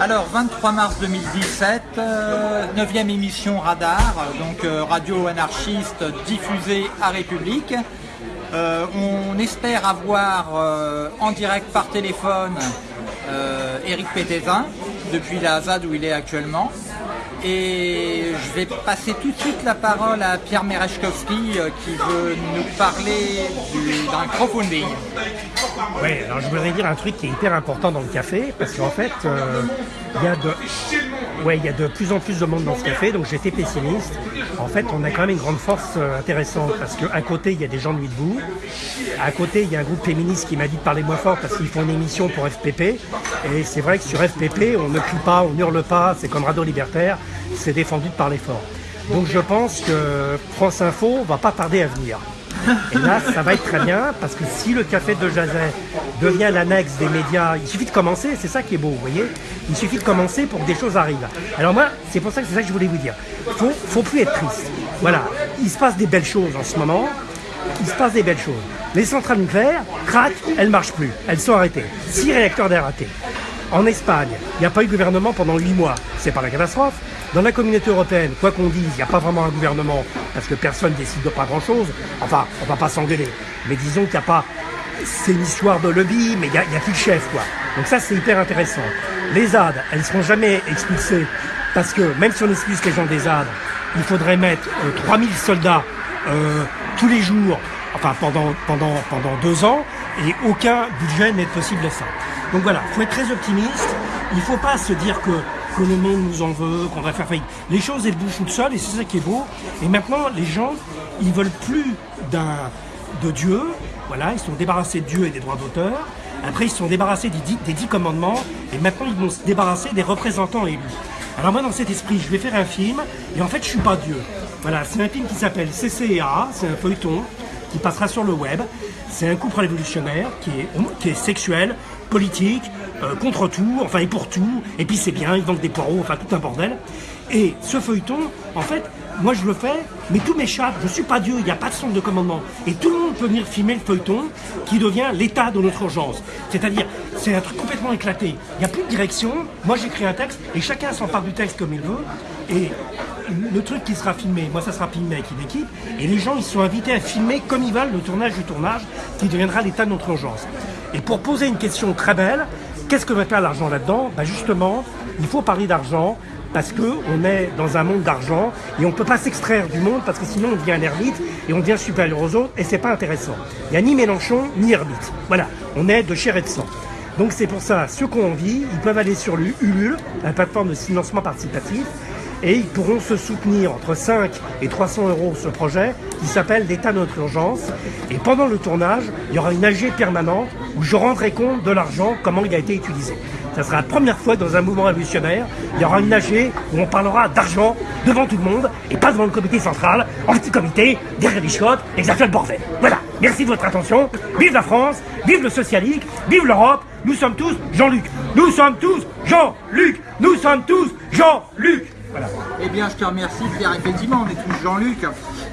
Alors, 23 mars 2017, 9e émission Radar, donc radio anarchiste diffusée à République. on espère avoir en direct par téléphone Eric Pétézin, depuis la ZAD où il est actuellement. Et je vais passer tout de suite la parole à Pierre Merechkowski euh, qui veut nous parler d'un crowdfunding. Oui, alors je voudrais dire un truc qui est hyper important dans le café, parce qu'en fait, euh, il y a de Ouais, il y a de plus en plus de monde dans ce café, donc j'étais pessimiste. En fait, on a quand même une grande force euh, intéressante parce qu'à côté, il y a des gens de nuit debout. À côté, il y a un groupe féministe qui m'a dit de parler moins fort parce qu'ils font une émission pour FPP. Et c'est vrai que sur FPP, on ne crie pas, on hurle pas, c'est comme Radio Libertaire, c'est défendu de parler fort. Donc je pense que France Info va pas tarder à venir. Et là, ça va être très bien, parce que si le café de Jazet devient l'annexe des médias, il suffit de commencer, c'est ça qui est beau, vous voyez Il suffit de commencer pour que des choses arrivent. Alors moi, c'est pour ça que c'est ça que je voulais vous dire. Faut, faut plus être triste. Voilà, il se passe des belles choses en ce moment, il se passe des belles choses. Les centrales nucléaires, crac, elles marchent plus, elles sont arrêtées. Six réacteurs d'air ratés. En Espagne, il n'y a pas eu de gouvernement pendant huit mois. C'est pas la catastrophe. Dans la communauté européenne, quoi qu'on dise, il n'y a pas vraiment un gouvernement, parce que personne ne décide de pas grand-chose. Enfin, on va pas s'engueuler. Mais disons qu'il n'y a pas... C'est une histoire de lobby, mais il n'y a, a plus de chef, quoi. Donc ça, c'est hyper intéressant. Les ZAD, elles ne seront jamais expulsées, parce que même si on expulse les gens des ZAD, il faudrait mettre 3000 euh, soldats euh, tous les jours, enfin pendant, pendant, pendant deux ans, et aucun budget n'est possible à ça. Donc voilà, il faut être très optimiste. Il ne faut pas se dire que le monde nous en veut, qu'on va faire faillite. Les choses, elles bougent toutes seules et c'est ça qui est beau. Et maintenant, les gens, ils veulent plus de Dieu. Voilà, ils sont débarrassés de Dieu et des droits d'auteur. Après, ils sont débarrassés des dix, des dix commandements. Et maintenant, ils vont se débarrasser des représentants élus. Alors moi, dans cet esprit, je vais faire un film. Et en fait, je suis pas Dieu. Voilà, c'est un film qui s'appelle CCA. C'est un feuilleton qui passera sur le web. C'est un couple révolutionnaire qui est, qui est sexuel, politique, euh, contre tout, enfin et pour tout, et puis c'est bien, il vendent des poireaux, enfin tout un bordel. Et ce feuilleton, en fait, moi je le fais, mais tout m'échappe, je suis pas Dieu, il n'y a pas de centre de commandement. Et tout le monde peut venir filmer le feuilleton qui devient l'état de notre urgence. C'est-à-dire, c'est un truc complètement éclaté. Il n'y a plus de direction, moi j'écris un texte, et chacun s'empare du texte comme il veut, et le truc qui sera filmé, moi ça sera filmé avec une équipe, et les gens ils sont invités à filmer comme ils veulent le tournage du tournage, qui deviendra l'état de notre urgence. Et pour poser une question très belle, Qu'est-ce que va faire l'argent là-dedans? Ben Justement, il faut parler d'argent parce qu'on est dans un monde d'argent et on ne peut pas s'extraire du monde parce que sinon on devient un ermite et on devient supérieur aux autres et c'est pas intéressant. Il n'y a ni Mélenchon ni ermite. Voilà, on est de chair et de sang. Donc c'est pour ça, ceux qui ont envie, ils peuvent aller sur l'ULUL, la plateforme de financement participatif, et ils pourront se soutenir entre 5 et 300 euros ce projet qui s'appelle l'État de notre urgence. Et pendant le tournage, il y aura une AG permanente où je rendrai compte de l'argent, comment il a été utilisé. Ça sera la première fois dans un mouvement révolutionnaire, il y aura une AG où on parlera d'argent devant tout le monde et pas devant le comité central, en petit comité, derrière les chiottes, bordel. Voilà, merci de votre attention. Vive la France, vive le socialisme, vive l'Europe, nous sommes tous Jean-Luc. Nous sommes tous Jean-Luc. Nous sommes tous Jean-Luc. Eh bien, je te remercie, Pierre. Effectivement, on est tous Jean-Luc,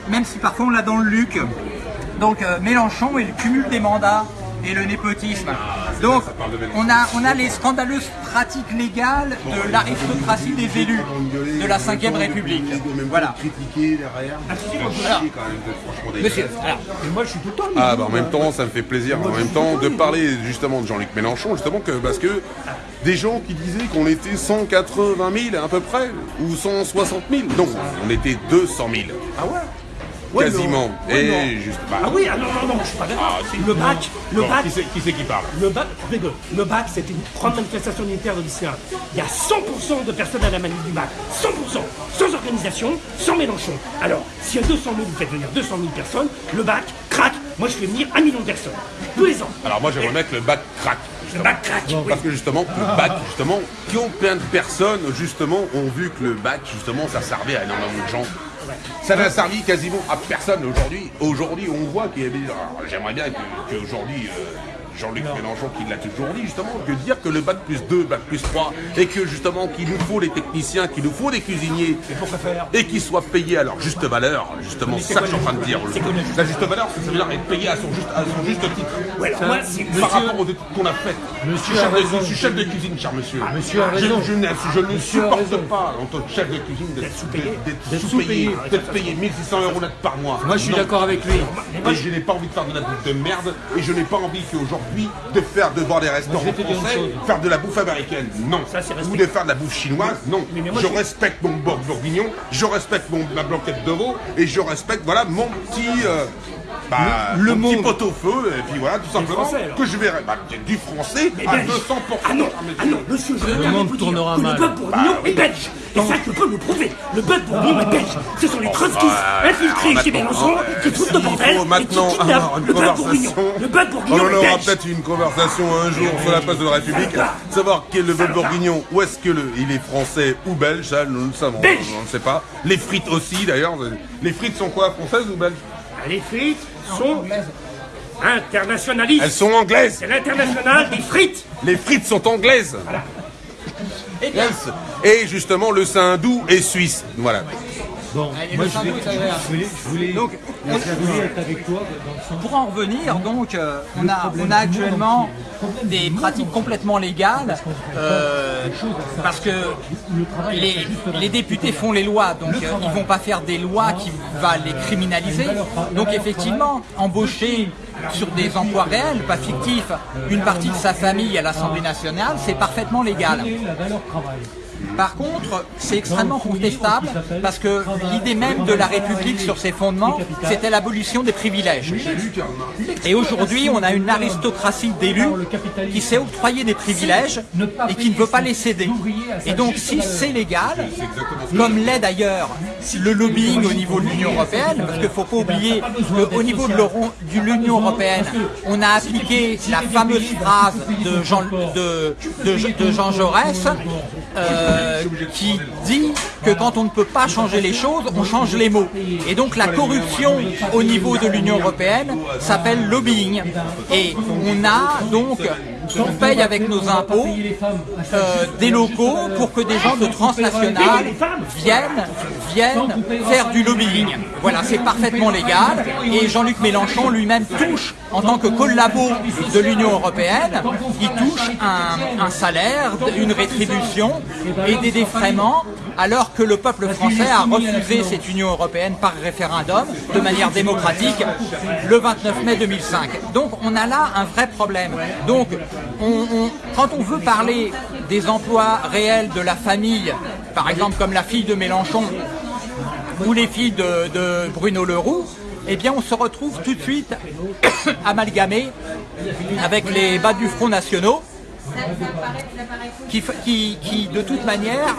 même si parfois on l'a dans le Luc. Donc, euh, Mélenchon et le cumul des mandats et le népotisme. Donc, on a, on a les scandaleuses pratiques légales de l'aristocratie des élus de la 5ème République. Voilà. Monsieur, alors, moi je suis tout le temps. Ah, bah en même temps, ça me fait plaisir. En même temps, de parler justement de Jean-Luc Mélenchon, justement, que, parce que des gens qui disaient qu'on était 180 000 à peu près, ou 160 000. Non, on était 200 000. Ah ouais? Quasiment. et juste. Bah, ah oui, ah non, non, non, je suis pas d'accord. Ah, le bac, le bac. Qui c'est qui, parle? Le bac, le bac, c'était une grande manifestation unitaire de lycéens. Il y a 100% de personnes à la manif du bac. 100%. Sans organisation, sans Mélenchon. Alors, s'il y a 200 000, vous faites venir 200 000 personnes, le bac craque. Moi, je fais venir un million de personnes. Tous les ans. Alors, moi, j'aimerais mettre le bac craque. Bac. Parce que justement, le bac, justement, qui ont plein de personnes, justement, ont vu que le bac, justement, ça servait à énormément de gens. Ça n'a servi quasiment à personne aujourd'hui. Aujourd'hui, on voit qu'il y a. J'aimerais bien qu'aujourd'hui, euh, Jean-Luc Mélenchon qui l'a toujours dit justement, que dire que le bac plus 2, bac plus 3, et que justement qu'il nous faut des techniciens, qu'il nous faut des cuisiniers, et qu'ils soient payés à leur juste valeur, justement, c'est ça que je suis en train de dire. La juste valeur, ça veut dire être payé à son juste, à son juste titre. Ouais, alors moi, c'est- Par rapport aux études qu'on a faites. Monsieur je, suis chef de, raison. je suis chef de cuisine, cher monsieur. monsieur a Je- ne- je supporte pas, en tant que chef de cuisine, d'être sous-payé. d'être sous-payé, d'être payé 1600 euros net par mois. Moi, je suis d'accord avec lui. Et je n'ai pas envie de faire de la bouffe de merde et je n'ai pas envie qu'aujourd'hui de faire de voir des restaurants français faire de la bouffe américaine. Non. Ça, Ou de faire de la bouffe chinoise. Non. Mais- mais moi, je respecte mon bourguignon, je respecte mon, ma blanquette de veau et je respecte voilà mon petit euh, bah, Le- le mon petit monde. pot au feu et puis voilà tout simplement français, que je verrai bah, du français à belge. 200%. Ah non, Ah, ah non, monsieur, je Le monde tournera mal. le bœuf bourguignon est belge. Et ça, je peux le prouver. Le bœuf bourguignon est belge. Ce sont les trotskistes infiltrés chez Mélenchon qui foutent le bordel et qui maintenant kidnappent avoir une le bœuf bourguignon. conversation. Le bœuf On bourguignon en est aura peut-être une conversation un jour sur la place de la République. Savoir quel est le bœuf bourguignon, où est-ce que le, il est français ou belge, ça nous le savons. Belge. On ne sait pas. Les frites aussi d'ailleurs. Les frites sont quoi, françaises ou belges? Les frites sont internationalistes. Elles sont anglaises. C'est l'international des frites. Les frites sont anglaises. Yes. Et justement, le hindou est suisse. Voilà. Bon, Et moi le je, sandwich, vais- ça va. je voulais, je voulais, Donc, je voulais être avec toi dans le sens. Pour en revenir, donc, euh, on, a, on a actuellement des pratiques complètement légales euh, parce que les, les députés font les lois, donc euh, ils vont pas faire des lois qui vont les criminaliser. Donc effectivement, embaucher sur des emplois réels, pas fictifs, une partie de sa famille à l'Assemblée nationale, c'est parfaitement légal. Par contre, c'est extrêmement contestable parce que l'idée même de la République sur ses fondements, c'était l'abolition des privilèges. Et aujourd'hui, on a une aristocratie d'élus qui s'est octroyé des privilèges et qui ne veut pas les céder. Et donc, si c'est légal, comme l'est d'ailleurs le lobbying au niveau de l'Union européenne, parce qu'il ne faut pas oublier qu'au niveau de l'Union européenne, on a appliqué la fameuse phrase de Jean, de, de- de Jean Jaurès, euh, qui dit que quand on ne peut pas changer les choses, on change les mots. Et donc la corruption au niveau de l'Union européenne s'appelle lobbying. Et on a donc, on paye avec nos impôts euh, des locaux pour que des gens de transnationales viennent, viennent faire du lobbying. Voilà, c'est parfaitement légal. Et Jean-Luc Mélenchon lui-même touche, en tant que collabo de l'Union européenne, il touche un, un salaire, une rétribution et des défraiements alors que le peuple français a refusé cette Union européenne par référendum de manière démocratique le 29 mai 2005. Donc on a là un vrai problème. Donc on- on- quand on veut parler des emplois réels de la famille, par exemple comme la fille de Mélenchon ou les filles de, de Bruno Leroux, eh bien on se retrouve tout de suite amalgamé avec les bas du front nationaux qui, qui, qui, de toute manière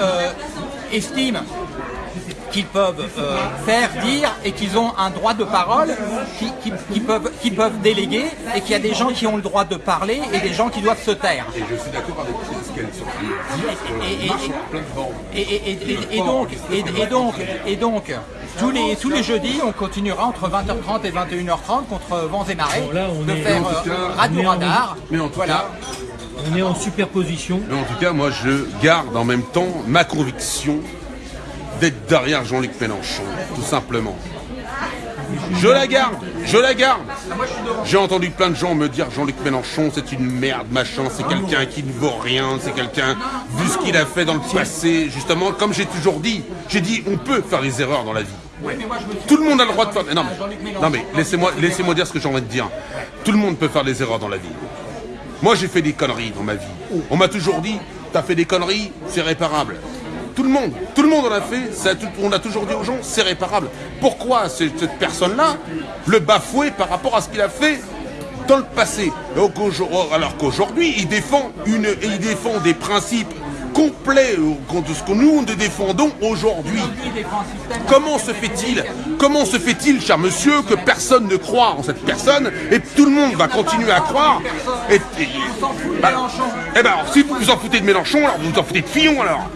euh, estiment qu'ils peuvent euh, faire, dire et qu'ils ont un droit de parole qui, qui- qui peuvent, qui peuvent déléguer et qu'il y a des gens qui ont le droit de parler et des gens qui doivent se taire. Et je suis d'accord avec ce qu'elles sont en train de dire sur Et- donc, et, donc, et donc, tous les, tous les jeudis, on continuera entre 20h30 et 21h30 contre vents et marées de faire euh, Radio Radar. Mais en tout Voilà. cas, On est en superposition. En tout cas, moi, je garde en même temps ma conviction d'être derrière Jean-Luc Mélenchon, tout simplement. Je la garde, je la garde. J'ai entendu plein de gens me dire Jean-Luc Mélenchon, c'est une merde, machin, c'est quelqu'un qui ne vaut rien, c'est quelqu'un, vu ce qu'il a fait dans le passé, justement, comme j'ai toujours dit, j'ai dit, on peut faire des erreurs dans la vie. Tout le monde a le droit de faire. Non, mais, non, mais laissez-moi laissez dire ce que j'ai envie de dire. Tout le monde peut faire des erreurs dans la vie. Moi, j'ai fait des conneries dans ma vie. On m'a toujours dit, t'as fait des conneries, c'est réparable. Tout le monde, tout le monde en a fait, ça, on a toujours dit aux gens, c'est réparable. Pourquoi cette personne-là le bafouer par rapport à ce qu'il a fait dans le passé? Alors qu'aujourd'hui, il défend, une, il défend des principes complet euh, contre ce que nous défendons aujourd'hui. Comment se fait-il Comment se fait-il, cher monsieur, que personne ne croit en cette personne et tout le monde va continuer à croire et, et- de bah. Eh ben alors, si vous vous en foutez de Mélenchon, alors vous vous en foutez de Fillon alors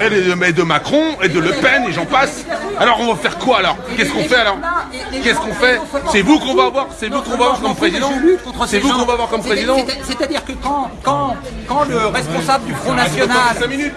et de, de Macron et de Le Pen et j'en passe. Alors on va faire quoi alors? Qu'est-ce qu'on fait alors? Qu'est-ce qu'on fait? C'est vous qu'on va avoir C'est vous qu'on va avoir comme président? C'est vous qu'on va avoir comme président? C'est- C'est-à-dire que quand, quand, quand le responsable du Front National,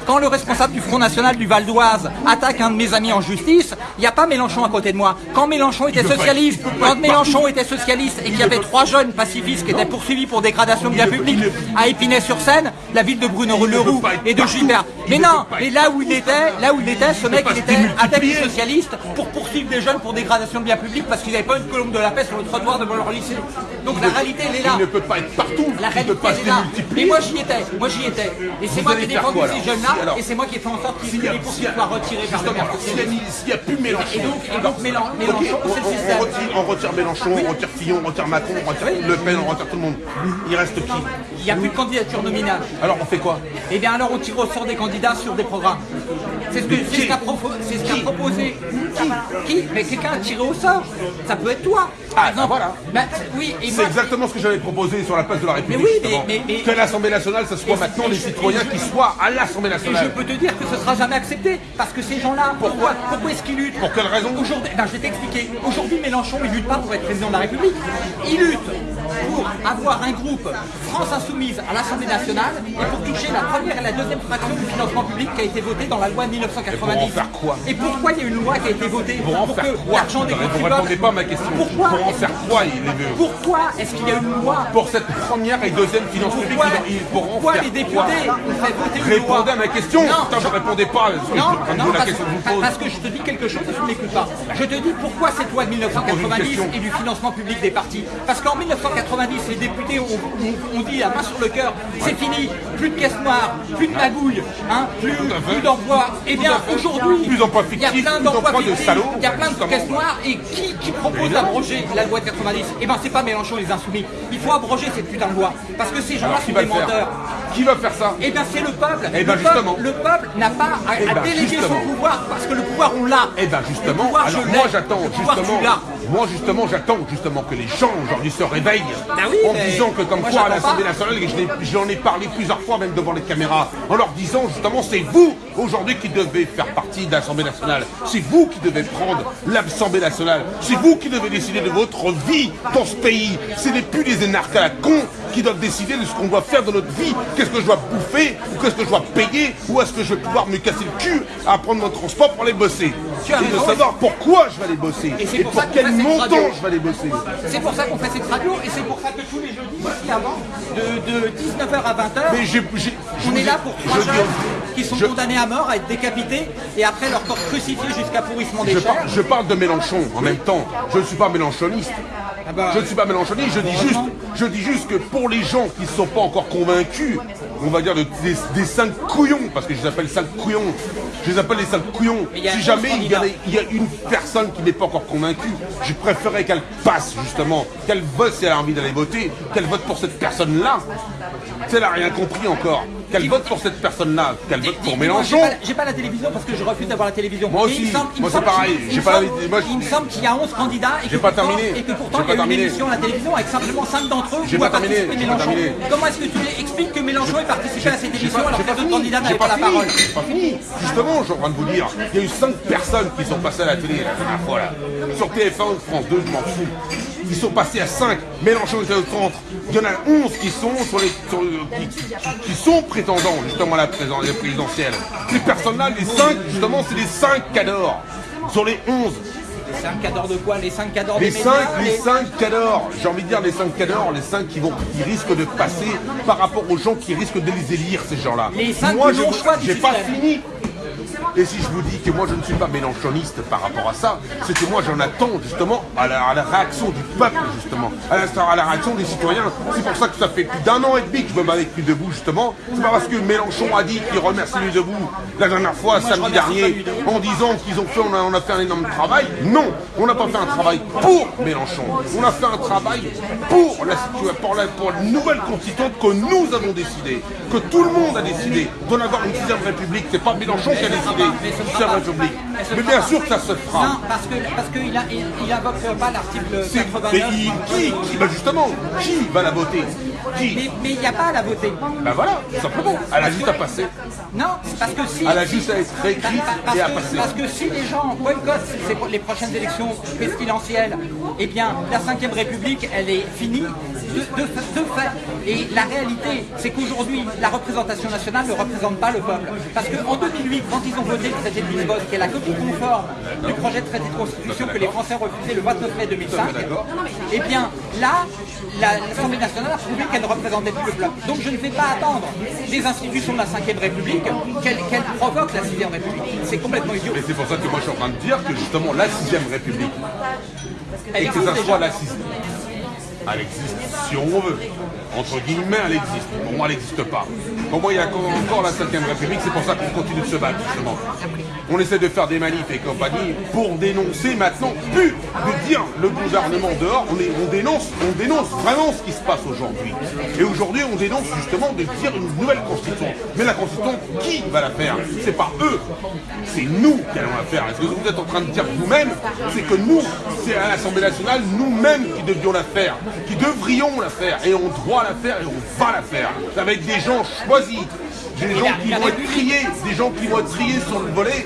quand le responsable du Front National du Val d'Oise attaque un de mes amis en justice, il n'y a pas Mélenchon à côté de moi. Quand Mélenchon était socialiste, quand Mélenchon était socialiste et qu'il y avait trois jeunes pacifistes qui étaient poursuivis pour dégradation de biens publics à Épinay-sur-Seine, la ville de Bruno Leroux et de. Gilbert. Il Mais non, mais là où il était, là où il était, ce mec il était attaqué socialiste pour poursuivre des jeunes pour dégradation de biens publics parce qu'ils n'avaient pas une colombe de la paix sur le trottoir devant leur lycée. Donc la réalité elle est là. Il ne peut pas être partout. La réalité elle est là. Et moi j'y étais, moi j'y étais. Et c'est moi qui défendu ces jeunes-là et c'est moi qui ai fait en sorte a- les poursuites s'il y a- soient retirés par le maire s'il n'y a plus Mélenchon. Et donc, Mélenchon, on, c'est le système. on retire Mélenchon, on retire Fillon, on retire Macron, on retire Le Pen, on retire tout le monde. Il reste qui Il n'y a plus de candidature nominale. Alors on fait quoi? Eh bien alors on tire au sort des candidats sur des programmes. C'est ce qu'a ce proposé. Qui Mais quelqu'un a tiré au sort. Ça peut être toi. Par Ah, exemple. voilà. Ben, oui, C'est exactement ce que j'avais proposé sur la place de la République. Mais oui, que l'Assemblée nationale, ce soit maintenant les citoyens qui soient à l'Assemblée Et je nationale. peux te dire que ce sera jamais accepté. Parce que ces gens-là, pourquoi, pourquoi est-ce qu'ils luttent Pour quelle raison Aujourd'hui, ben, je vais t'expliquer. Aujourd'hui, Mélenchon, il lutte pas pour être président de la République. Il lutte pour avoir un groupe France Insoumise à l'Assemblée nationale et pour toucher la première et la deuxième fraction du financement public qui a été votée dans la loi de 1990. Et pour en faire quoi Et pourquoi il y a une loi qui a été votée Pour en faire que quoi l'argent des Vous ne répondez pas à ma question. Pourquoi Pour en faire quoi Pourquoi est-ce qu'il y a une loi Pour cette première et deuxième finance publique, Pourquoi, les députés ont fait voter une loi Répondez à ma question. Non, Putain, vous répondez pas Non, je- la question que je vous pose. parce que je te dis quelque chose et tu ne m'écoutes pas. Je te dis pourquoi cette loi de 1990 question. et du financement public des partis. Parce qu'en 1990, les députés ont, ont- ont dit la main sur le cœur, c'est fini, plus de caisse noire, plus de magouille, hein, plus, plus d'emplois. Eh bien, aujourd'hui, il y a plein d'emplois fictifs, il y a plein de caisses noires. Et qui, qui propose d'abroger la loi de 90 Eh bien, c'est pas Mélenchon les insoumis. Il faut abroger cette putain de loi. Parce que ces gens-là sont des menteurs. Qui va faire ça Eh bien, c'est le peuple. Eh ben, le, peuple justement. le peuple n'a pas à, Eh ben, déléguer son pouvoir parce que le pouvoir, on l'a. Eh Le justement, moi j'attends justement. Moi justement j'attends justement que les gens aujourd'hui se réveillent oui, en mais disant que comme moi, quoi à l'Assemblée nationale, et j'en ai parlé plusieurs fois même devant les caméras, en leur disant justement c'est vous aujourd'hui qui devez faire partie de l'Assemblée nationale, c'est vous qui devez prendre l'Assemblée nationale, c'est vous qui devez décider de votre vie dans ce pays, ce n'est plus des énarques à la con qui doivent décider de ce qu'on doit faire de notre vie, qu'est-ce que je dois bouffer, ou qu'est-ce que je dois payer, ou est-ce que je vais pouvoir me casser le cul à prendre mon transport pour aller bosser. Tu as de savoir pourquoi je vais aller bosser. Et pour quel montant je vais aller bosser. C'est pour ça qu'on fait cette radio et c'est pour ça que tous les jeudis, ici avant, de, de 19h à 20h, Mais j'ai. j'ai- je on est là pour trois je- jeunes qui sont je- condamnés à mort, à être décapités et après leur corps crucifié jusqu'à pourrissement des Je, chairs. par- je parle de Mélenchon en même temps. Je ne suis pas mélenchoniste. Ah bah, Je ne suis pas mélenchoniste. Je dis juste, Heureusement. je dis juste que pour les gens qui ne sont pas encore convaincus, on va dire de- des, des cinq couillons, parce que je les appelle cinq couillons. Je les appelle les cinq couillons. Si jamais il y, a, candidat. il y a une personne qui n'est pas encore convaincue, je préférerais qu'elle passe justement, qu'elle vote si elle a envie d'aller voter, qu'elle vote pour cette personne-là. Elle n'a rien compris encore, qu'elle vote pour cette personne-là, qu'elle vote pour Mélenchon. J'ai pas, pas la télévision parce que je refuse d'avoir la télévision. Moi aussi. il me semble- il me Moi, c'est pareil. J'ai pas la- moi, Il me semble qu'il y a 11 candidats et que pas pourtant- terminé. Et que pourtant il y a une émission à la télévision avec simplement 5 d'entre eux J'ai qui pas ont terminé. participé Mélenchon. terminé. Comment est-ce que tu expliques que Mélenchon ait participé à cette émission alors que les autres candidats n'avaient pas la parole j'ai pas fini. Justement, je suis en train de vous dire, il y a eu 5 personnes qui sont passées à la télé la dernière fois là. Sur TF1 ou France 2, je m'en fous. Ils sont passés à 5. Mélenchon était au centre. Il y en a 11 qui sont sur les, sur qui, qui- qui sont prétendants justement à la présidentielle. Ces personnes-là, les 5, justement, c'est les 5 cadors. Sur les 11, Les 5 cadors de quoi? Les 5 cadors les des 5, médias les 5 cadors, j'ai envie de dire les 5 cadors, les 5 qui vont, qui risquent de passer par rapport aux gens qui risquent de les élire, ces gens-là. Moi, qui je j'ai pas fini. Et si je vous dis que moi je ne suis pas mélanchoniste par rapport à ça, c'est que moi j'en attends justement à la, à la réaction du peuple, justement, à la, à la réaction des citoyens. C'est pour ça que ça fait plus d'un an et demi que je me bats avec Nuit Debout, justement. C'est pas parce que Mélenchon a dit qu'il remercie Nuit Debout la dernière fois, samedi dernier, en disant qu'ils ont fait, on a, on a fait un énorme travail. Non, on n'a pas fait un travail pour Mélenchon. On a fait un travail pour la, situa- pour la, pour la nouvelle constituante que nous avons décidé, que tout le monde a décidé d'en avoir une sixième république. C'est pas Mélenchon qui a décidé Mais bien sûr que ça se fera. Non, parce que parce qu'il a il, il invoque pas l'article C'est- 89. mais il- qui, qui bah justement, qui va la voter? Qui? Mais il n'y a pas à la voter. Ben voilà, tout simplement. Elle a juste à passer. Non, parce que si. Elle a juste à être réécrite parce et à que- passer. Parce que si les gens boycottent les prochaines élections pestilentielles, eh bien, la Ve République, elle est finie de, de, de fait. Et la réalité, c'est qu'aujourd'hui, la représentation nationale ne représente pas le peuple. Parce qu'en 2008, quand ils ont voté le traité de Lisbonne, qui est la copie conforme du projet de traité de constitution que les Français ont refusé le 29 mai 2005, d'accord. eh bien, là, la- l'Assemblée nationale a prouvé qu'elle ne représentait plus le peuple. Donc je ne vais pas attendre des institutions de la Ve République qu'elle qu'elle provoque la Sixième République. C'est complètement idiot. Et c'est pour ça que moi je suis en train de dire que justement la sixième république, Elle et que ça soit la sixième, elle existe si on veut. Entre guillemets, elle existe. Pour moi, elle n'existe pas. Pour moi, il y a encore la 5 République, c'est pour ça qu'on continue de se battre, justement. On essaie de faire des manifs et compagnie pour dénoncer maintenant, plus de dire le gouvernement dehors, on, dénonce, on dénonce vraiment ce qui se passe aujourd'hui. Et aujourd'hui, on dénonce justement de dire une nouvelle constitution. Mais la constitution, qui va la faire? C'est pas eux, c'est nous qui allons la faire. Est-ce que vous êtes en train de dire vous-même C'est que nous, c'est à l'Assemblée nationale, nous-mêmes qui devions la faire, qui devrions la faire, et on doit la faire et on va la faire. Avec des gens choisis, des gens la- qui la vont être triés, des gens qui vont être triés sur le volet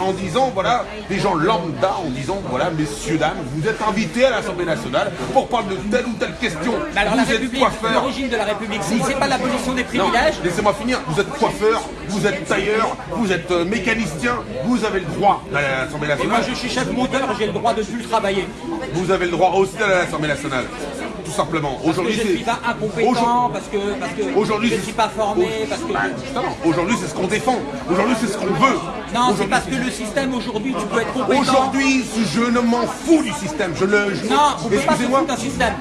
en disant, voilà, des gens lambda en disant, voilà, messieurs, dames, vous êtes invités à l'Assemblée nationale pour parler de telle ou telle question. Mais alors la vous êtes République, coiffeur. l'origine de la République, c'est c'est pas l'abolition des privilèges. laissez-moi finir. Vous êtes coiffeur, vous êtes tailleur, vous êtes euh, mécanicien, vous avez le droit à l'Assemblée Et moi nationale. je suis chef monteur, j'ai le droit de plus travailler. Vous avez le droit aussi d'aller à l'Assemblée nationale. Tout simplement. Aujourd'hui, je c'est. suis pas incompétent, parce que, parce que Aujourd'hui, je ne suis pas formé, parce que... Bah, justement, aujourd'hui, c'est ce qu'on défend. Aujourd'hui, c'est ce qu'on veut. Non, c'est parce que le système aujourd'hui, tu peux être compétent. Aujourd'hui, je ne m'en fous du système. Je le. je- Non, on peut pas se foutre d'un système.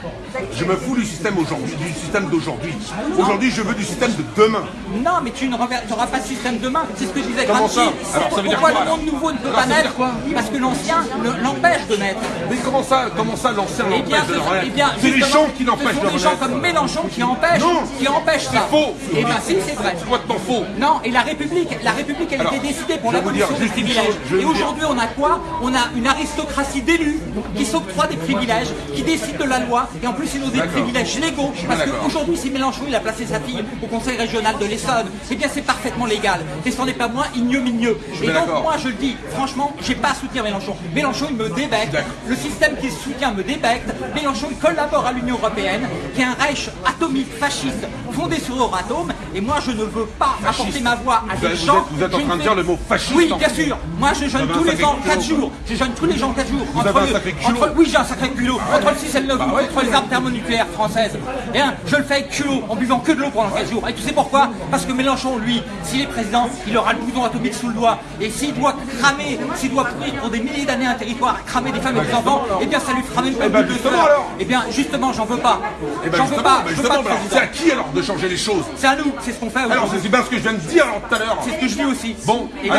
Je me fous du système aujourd'hui, du système d'aujourd'hui. Aujourd'hui, je veux du système de demain. Non, mais tu n'auras pas de système demain. C'est ce que disait Comment Gramsci. ça Alors, ça veut dire Pourquoi quoi, le monde nouveau ne peut Alors, pas naître Parce que l'ancien le- l'empêche de naître. Mais comment ça, comment ça, l'ancien Eh l'empêche de sont, eh bien, C'est les gens qui n'empêchent ce de sont des gens comme Mélenchon qui empêchent, Non. qui empêchent ça. C'est faux. Eh bien, si, c'est vrai. C'est complètement faux. Non, et la République, la République, elle Alors, était décidée pour je l'abolition des privilèges. chose, je Et aujourd'hui, on a quoi? On a une aristocratie d'élus qui s'octroient des privilèges, qui décident de la loi, et en plus, des D'accord. privilèges légaux. suis Parce qu'aujourd'hui, si Mélenchon, il a placé sa fille au conseil régional de l'Essonne, eh bien, c'est parfaitement légal. Et ce n'est pas moins ignominieux. Et donc, moi, je le dis, franchement, j'ai pas à soutenir Mélenchon. Mélenchon, il me débecte. Le système qu'il soutient me débecte. Mélenchon, il collabore à l'Union Européenne, qui est un Reich atomique fasciste fondé sur Euratom. Et moi, je ne veux pas apporter ma voix à des vous gens. êtes- vous êtes en train de dire le mot fasciste Oui, en bien sûr. Moi, je jeûne tous les ans 4 culot. jours. Je jeûne tous les gens 4 jours. Vous avez un sacré culot. entre- oui, j'ai un sacré culot. Entre le 6 et le 9 Bah août, contre les armes thermonucléaires françaises. Et hein, je le fais avec culot, en buvant que de l'eau pendant 4 jours. Et tu sais pourquoi? Parce que Mélenchon, lui, s'il est président, il aura le bouton atomique sous le doigt. Et s'il doit cramer, s'il doit pourrir pour des milliers d'années un territoire, cramer des femmes et des enfants, eh bien, ça lui fera même pas Eh ben, de justement, fleurs. alors. Eh bien, justement, j'en veux pas. Eh ben, J'en veux pas. ben, pas de c'est à qui alors de changer les choses? C'est à nous, c'est ce qu'on fait Alors, c'est bien ce que je viens de dire alors, tout à l'heure. C'est ce que je dis aussi. Bon, et,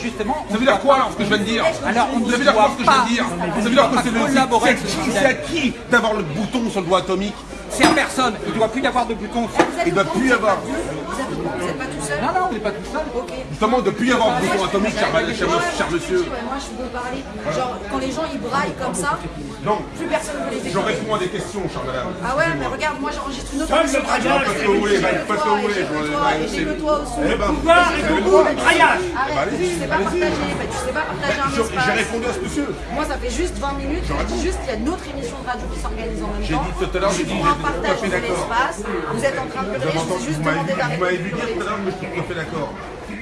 justement, Ça veut dire quoi alors ce que je viens de dire? Alors, on ne Ça veut dire quoi doit ce que je viens pas- de dire? Ça veut doit que pas le c'est à qui d'avoir le bouton sur le doigt atomique c'est à personne. Il ne doit plus y avoir de bouton. Il ne doit plus y avoir. Vous n'êtes pas tout seul Non, non, on n'est pas tout seul. Ok. Justement, de plus y avoir de bouton atomique, cher, cher- cher Moi, monsieur. Moi, je peux parler. Genre, quand les gens ils braillent comme ça, Non, plus personne ne veut les je réponds à des questions, cher madame. Ah ouais, mais regarde, moi j'enregistre une autre émission le de radio. braillage, Faites ce que vous voulez, faites ce que vous voulez. Et j'ai que toi, et j'ai que toi au son. Eh ben, pouvoir et le goût du braillage. Arrête, tu sais pas partager, bah, tu sais pas partager un je- J'ai espace. répondu à ce monsieur. Moi, ça fait juste 20 minutes, je dis juste qu'il y a une autre émission de radio qui s'organise en même J'ai temps. dit tout à l'heure, j'ai dit, Pour un partage de l'espace. Vous êtes en train de avez je vous ai juste demandé vu- vous m'avez vu d'arrêter de dire tout à l'heure, mais je suis tout à fait d'accord.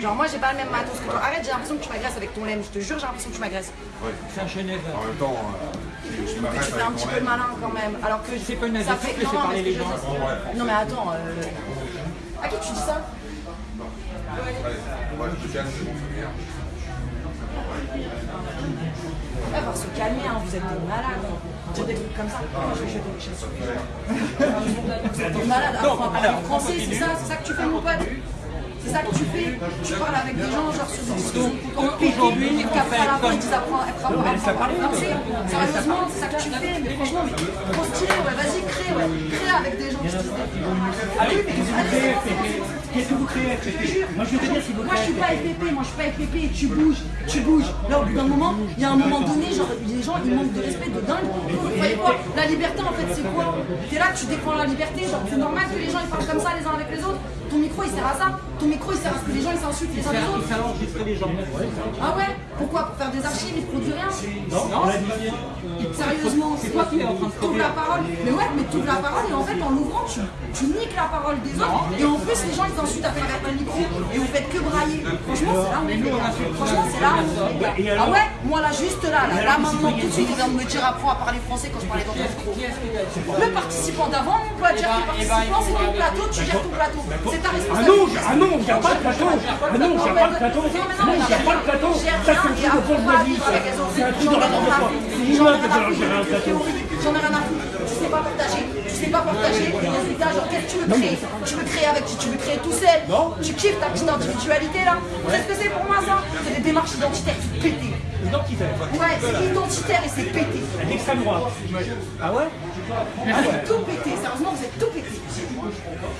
Genre, moi, j'ai pas le même matos que toi. Arrête, j'ai l'impression que tu m'agresses avec ton lemme. Je te jure, j'ai l'impression que tu m'agresses. Ouais. C'est un chenève. En même temps, euh, tu m'agresses avec ton un petit peu de malin quand même. Alors que. C'est pas une ça fait... non, non, mais les. Non, mais attends. Euh... À qui tu dis ça? Ouais. Je te calme, hein. calmer, hein, vous êtes des malades. Dire des trucs comme ça. Moi, je vais jeter Vous êtes des malades. Enfin, parler français, c'est ça, c'est ça que tu fais, mon pote? C'est ça que tu fais. Tu parles avec des gens, genre sur des discussions. aujourd'hui, fait à la fin, comme- ils apprends, à parler français. Sérieusement, c'est ça que tu fais. Mais franchement, mais trop stylé, ouais. Vas-y, crée, ouais. Crée avec des gens. qui se disent des- Allez, qu'est-ce que vous créez, Pépé Qu'est-ce que vous créez, Pépé Moi, je te dire si vous Moi je suis pas FPP, moi je suis pas FPP, tu bouges, tu bouges. Là au bout d'un moment, il y a un moment donné, genre les gens ils manquent de respect de dingue. Vous voyez quoi? La liberté en fait c'est quoi? T'es là, tu défends la liberté, genre c'est normal que les gens ils parlent comme ça les uns avec les autres. Ton micro il sert à ça, ton micro il sert à ce que les gens ils s'insultent les uns les autres. Ça va enregistrer les gens. Ah ouais? Pourquoi? Pour faire des archives, ils produisent rien? Non, Sérieusement, c'est quoi qui est en train de trouver la parole Mais ouais, mais tu la parole et en fait en l'ouvrant, tu, tu niques la parole des autres et en plus les gens ils t'insultent à travers ton micro et vous faites que brailler. Franchement, c'est là où on. Franchement, c'est là où. Ah ouais Moi là, juste là, là, là maintenant, tout de suite, il vient de me dire apprends à parler français quand je parlais dans ton micro. Le participant d'avant, mon pote, gère ton participant, c'est ton plateau, tu gères ton plateau. Ah non, je- ah non, il n'y a pas de plateau. Ah non, il n'y a pas de plateau. Non, il n'y a pas de plateau. Ça, c'est un truc de bourgeoisie. C'est un truc de de force. C'est ignoble de gérer un plateau. J'en ai rien à foutre. Tu sais pas partager. Tu sais pas partager. Les résultats, genre, qu'est-ce que tu veux créer? Tu veux créer avec qui Tu veux créer tout seul? Tu kiffes ta petite individualité là Qu'est-ce que c'est pour moi ça? C'est des démarches identitaires qui pété. Identitaire. Ouais, c'est identitaire et c'est pété. L'extrême droite. Ah ouais? C'est tout pété. Sérieusement, vous êtes tout pété.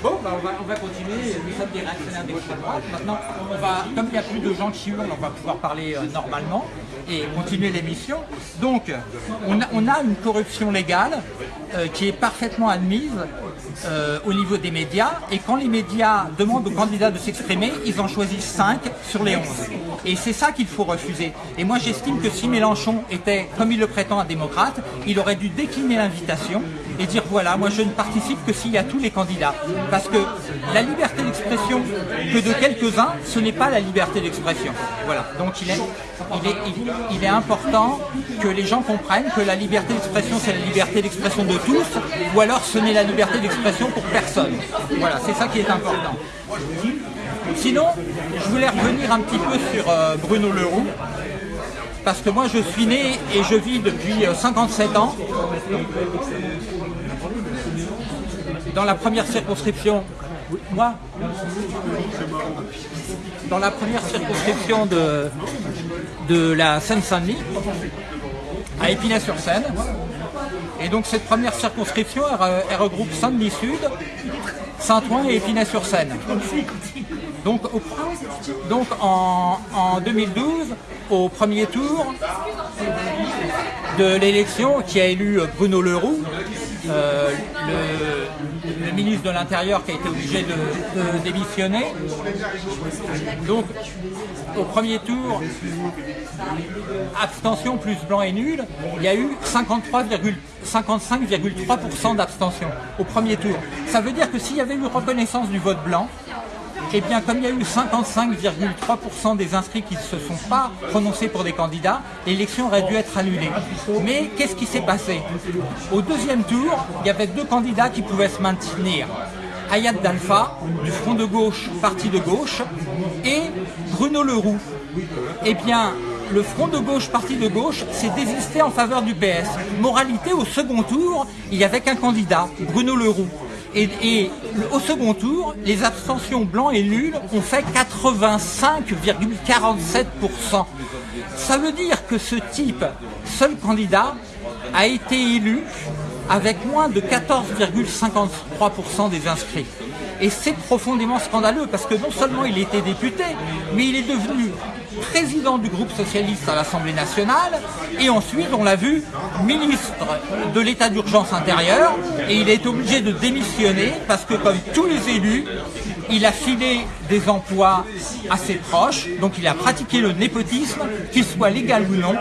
Bon, bah, on, va, on va continuer. Nous sommes des réactionnaires d'extrême droite. Maintenant, on va, comme il n'y a plus de gens qui hurlent, on va pouvoir parler euh, normalement et continuer l'émission. Donc, on a, on a une corruption légale euh, qui est parfaitement admise euh, au niveau des médias. Et quand les médias demandent aux candidats de s'exprimer, ils en choisissent 5 sur les 11. Et c'est ça qu'il faut refuser. Et moi, j'estime que si Mélenchon était, comme il le prétend, un démocrate, il aurait dû décliner l'invitation et dire voilà, moi je ne participe que s'il y a tous les candidats. Parce que la liberté d'expression que de quelques-uns, ce n'est pas la liberté d'expression. Voilà. Donc il est, il, est, il- est important que les gens comprennent que la liberté d'expression, c'est la liberté d'expression de tous, ou alors ce n'est la liberté d'expression pour personne. Voilà, c'est ça qui est important. Sinon, je voulais revenir un petit peu sur euh, Bruno Leroux, parce que moi je suis né et je vis depuis euh, 57 ans dans la première circonscription. Moi Dans la première circonscription de, de la Seine-Saint-Denis, à Épinay-sur-Seine. Et donc cette première circonscription, elle, elle regroupe Saint-Denis Sud, Saint-Ouen et Épinay-sur-Seine. Donc, donc en, en 2012, au premier tour de l'élection qui a élu Bruno Leroux, euh, le ministre de l'Intérieur qui a été obligé de, démissionner. Donc au premier tour, abstention plus blanc et nul, il y a eu 53,- 55,3% d'abstention au premier tour. Ça veut dire que s'il y avait eu reconnaissance du vote blanc, eh bien, comme il y a eu 55,3% des inscrits qui ne se sont pas prononcés pour des candidats, l'élection aurait dû être annulée. Mais qu'est-ce qui s'est passé? Au deuxième tour, il y avait deux candidats qui pouvaient se maintenir. Ayat Dalfa, du Front de gauche, parti de gauche, et Bruno Leroux. Eh bien, le Front de gauche, parti de gauche, s'est désisté en faveur du PS. Moralité, au second tour, il n'y avait qu'un candidat, Bruno Leroux. Et, au second tour, les abstentions blancs et nuls ont fait 85,47%. Ça veut dire que ce type, seul candidat, a été élu avec moins de 14,53% des inscrits. Et c'est profondément scandaleux parce que non seulement il était député, mais il est devenu président du groupe socialiste à l'Assemblée nationale et ensuite, on l'a vu, ministre de l'état d'urgence intérieure et il est obligé de démissionner parce que comme tous les élus, il a filé des emplois à ses proches, donc il a pratiqué le népotisme, qu'il soit légal ou non.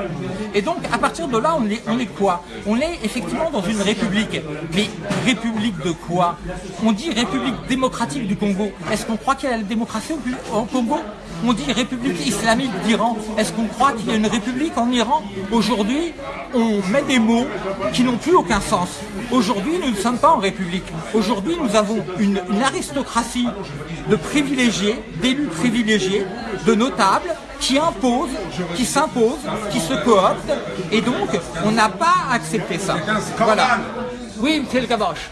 Et donc à partir de là, on est, quoi? On est effectivement dans une république. Mais république de quoi? On dit république démocratique du Congo. Est-ce qu'on croit qu'il y a la démocratie au, Congo? On dit République islamique d'Iran. Est-ce qu'on croit qu'il y a une république en Iran? Aujourd'hui, on met des mots qui n'ont plus aucun sens. Aujourd'hui, nous ne sommes pas en république. Aujourd'hui, nous avons une aristocratie de privilégiés, d'élus privilégiés, de notables, qui impose, qui s'impose, qui se coopte, et donc on n'a pas accepté ça. C'est un scandale. Voilà. Oui, c'est le caboche.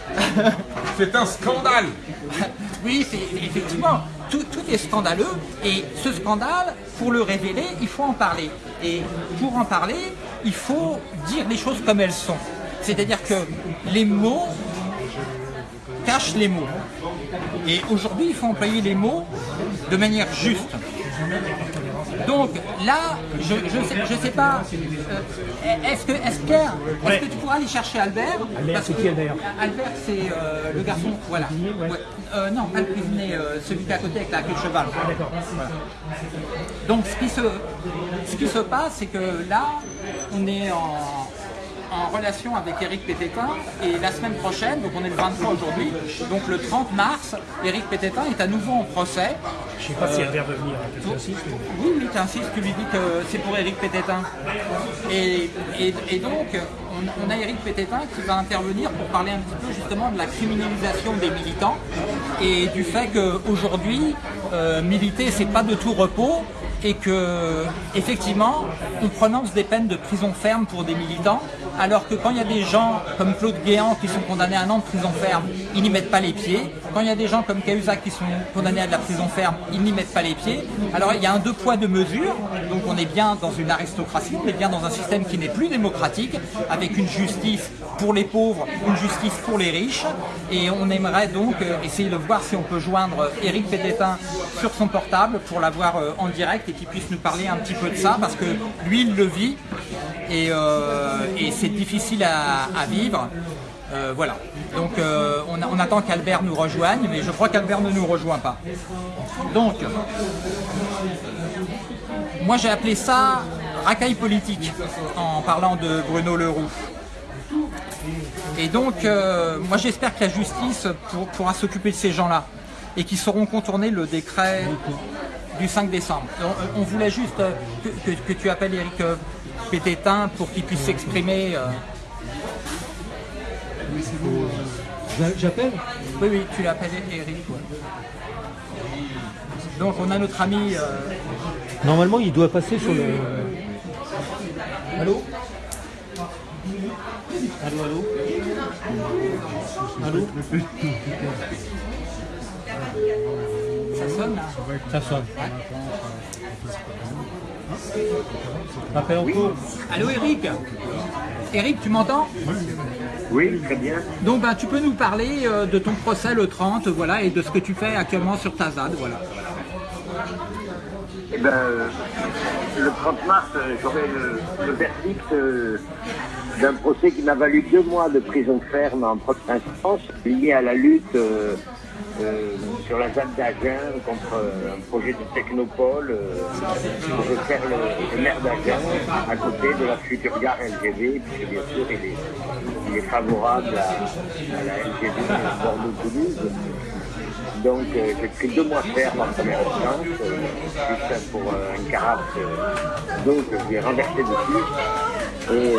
C'est un scandale Oui, c'est effectivement, tout, tout est scandaleux et ce scandale, pour le révéler, il faut en parler. Et pour en parler, il faut dire les choses comme elles sont. C'est-à-dire que les mots cachent les mots. Et aujourd'hui, il faut employer les mots de manière juste. Donc là, je ne sais, je sais pas, euh, est-ce que, Pierre, est-ce Ouais. que tu pourras aller chercher Albert? Albert, c'est qui, Albert Albert, c'est euh, le garçon, voilà. ouais. Euh, non, pas le cuisinier, celui qui est à côté avec la queue de cheval. D'accord. Donc ce qui se, ce qui se passe, c'est que là, on est en, en relation avec Eric Pététin et la semaine prochaine, donc on est le 23 aujourd'hui, donc le 30 mars, Eric Pététin est à nouveau en procès. Je sais pas si Albert veut venir. tu insistes, mais- Oui, oui, tu insistes, tu lui dis que c'est pour Eric Pététin. Et, et- et donc, on, on a Eric Pététin qui va intervenir pour parler un petit peu justement de la criminalisation des militants et du fait qu'aujourd'hui, euh, militer, c'est pas de tout repos et que, effectivement, on prononce des peines de prison ferme pour des militants, alors que quand il y a des gens comme Claude Guéant qui sont condamnés à un an de prison ferme, ils n'y mettent pas les pieds. Quand il y a des gens comme Cahuzac qui sont condamnés à de la prison ferme, ils n'y mettent pas les pieds. Alors il y a un deux poids deux mesures, donc on est bien dans une aristocratie, on est bien dans un système qui n'est plus démocratique, avec une justice pour les pauvres, une justice pour les riches, et on aimerait donc euh, essayer de voir si on peut joindre Éric Pététin sur son portable pour l'avoir euh, en direct et qu'il puisse nous parler un petit peu de ça, parce que lui il le vit, et, euh, et c'est difficile à, vivre. Euh, voilà. Donc euh, on, attend qu'Albert nous rejoigne, mais je crois qu'Albert ne nous rejoint pas. Donc, moi j'ai appelé ça racaille politique en parlant de Bruno Leroux. Et donc, moi j'espère que la justice pour- pourra s'occuper de ces gens-là et qu'ils sauront contourner le décret du 5 décembre. On, voulait juste que, tu appelles Eric Pététin pour qu'il puisse s'exprimer. euh. J'a- J'appelle? Oui, oui, tu l'appelles Eric. ouais. Donc on a notre ami. euh, Normalement, il doit passer sur le. Allô? Allô, allô? Allô? Ça sonne là? Ça sonne. Appel en cours. Allô Eric Eric, tu m'entends? Oui, très bien. Donc ben, tu peux nous parler euh, de ton procès le 30, voilà, et de ce que tu fais actuellement sur ta ZAD, voilà. Eh ben, euh, le 30 mars, euh, j'aurai le, le verdict euh, d'un procès qui m'a valu deux mois de prison ferme en première instance, lié à la lutte euh, euh, sur la ZAD d'Agen contre euh, un projet de technopole euh, pour faire le, le maire d'Agen à côté de la future gare LGV, puisque bien sûr il est, favorable à, la LGV Bordeaux-Toulouse. Donc j'ai pris deux mois ferme en première instance, juste pour une carafe d'eau que je lui ai renversé dessus. Et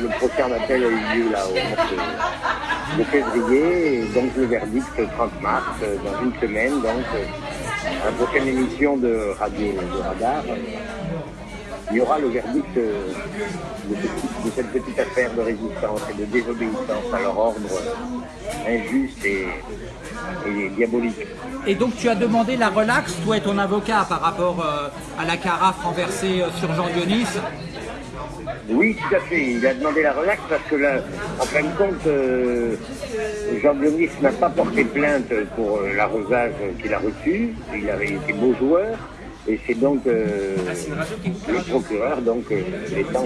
le procès en appel a eu lieu là de, de février, donc le verdict le 30 mars, euh, dans une semaine, donc euh, la prochaine émission de Radio Radar. il y aura le verdict euh, de, ce- de cette petite affaire de résistance et de désobéissance à leur ordre injuste et, diabolique. Et donc tu as demandé la relaxe, toi et ton avocat, par rapport à la carafe renversée sur Jean Dionis. Oui, tout à fait. Il a demandé la relaxe parce que là, en fin de compte, euh, Jean Dionis n'a pas porté plainte pour euh, l'arrosage qu'il a reçu. Il avait été beau joueur. Et c'est donc euh, le procureur, donc euh, l'État en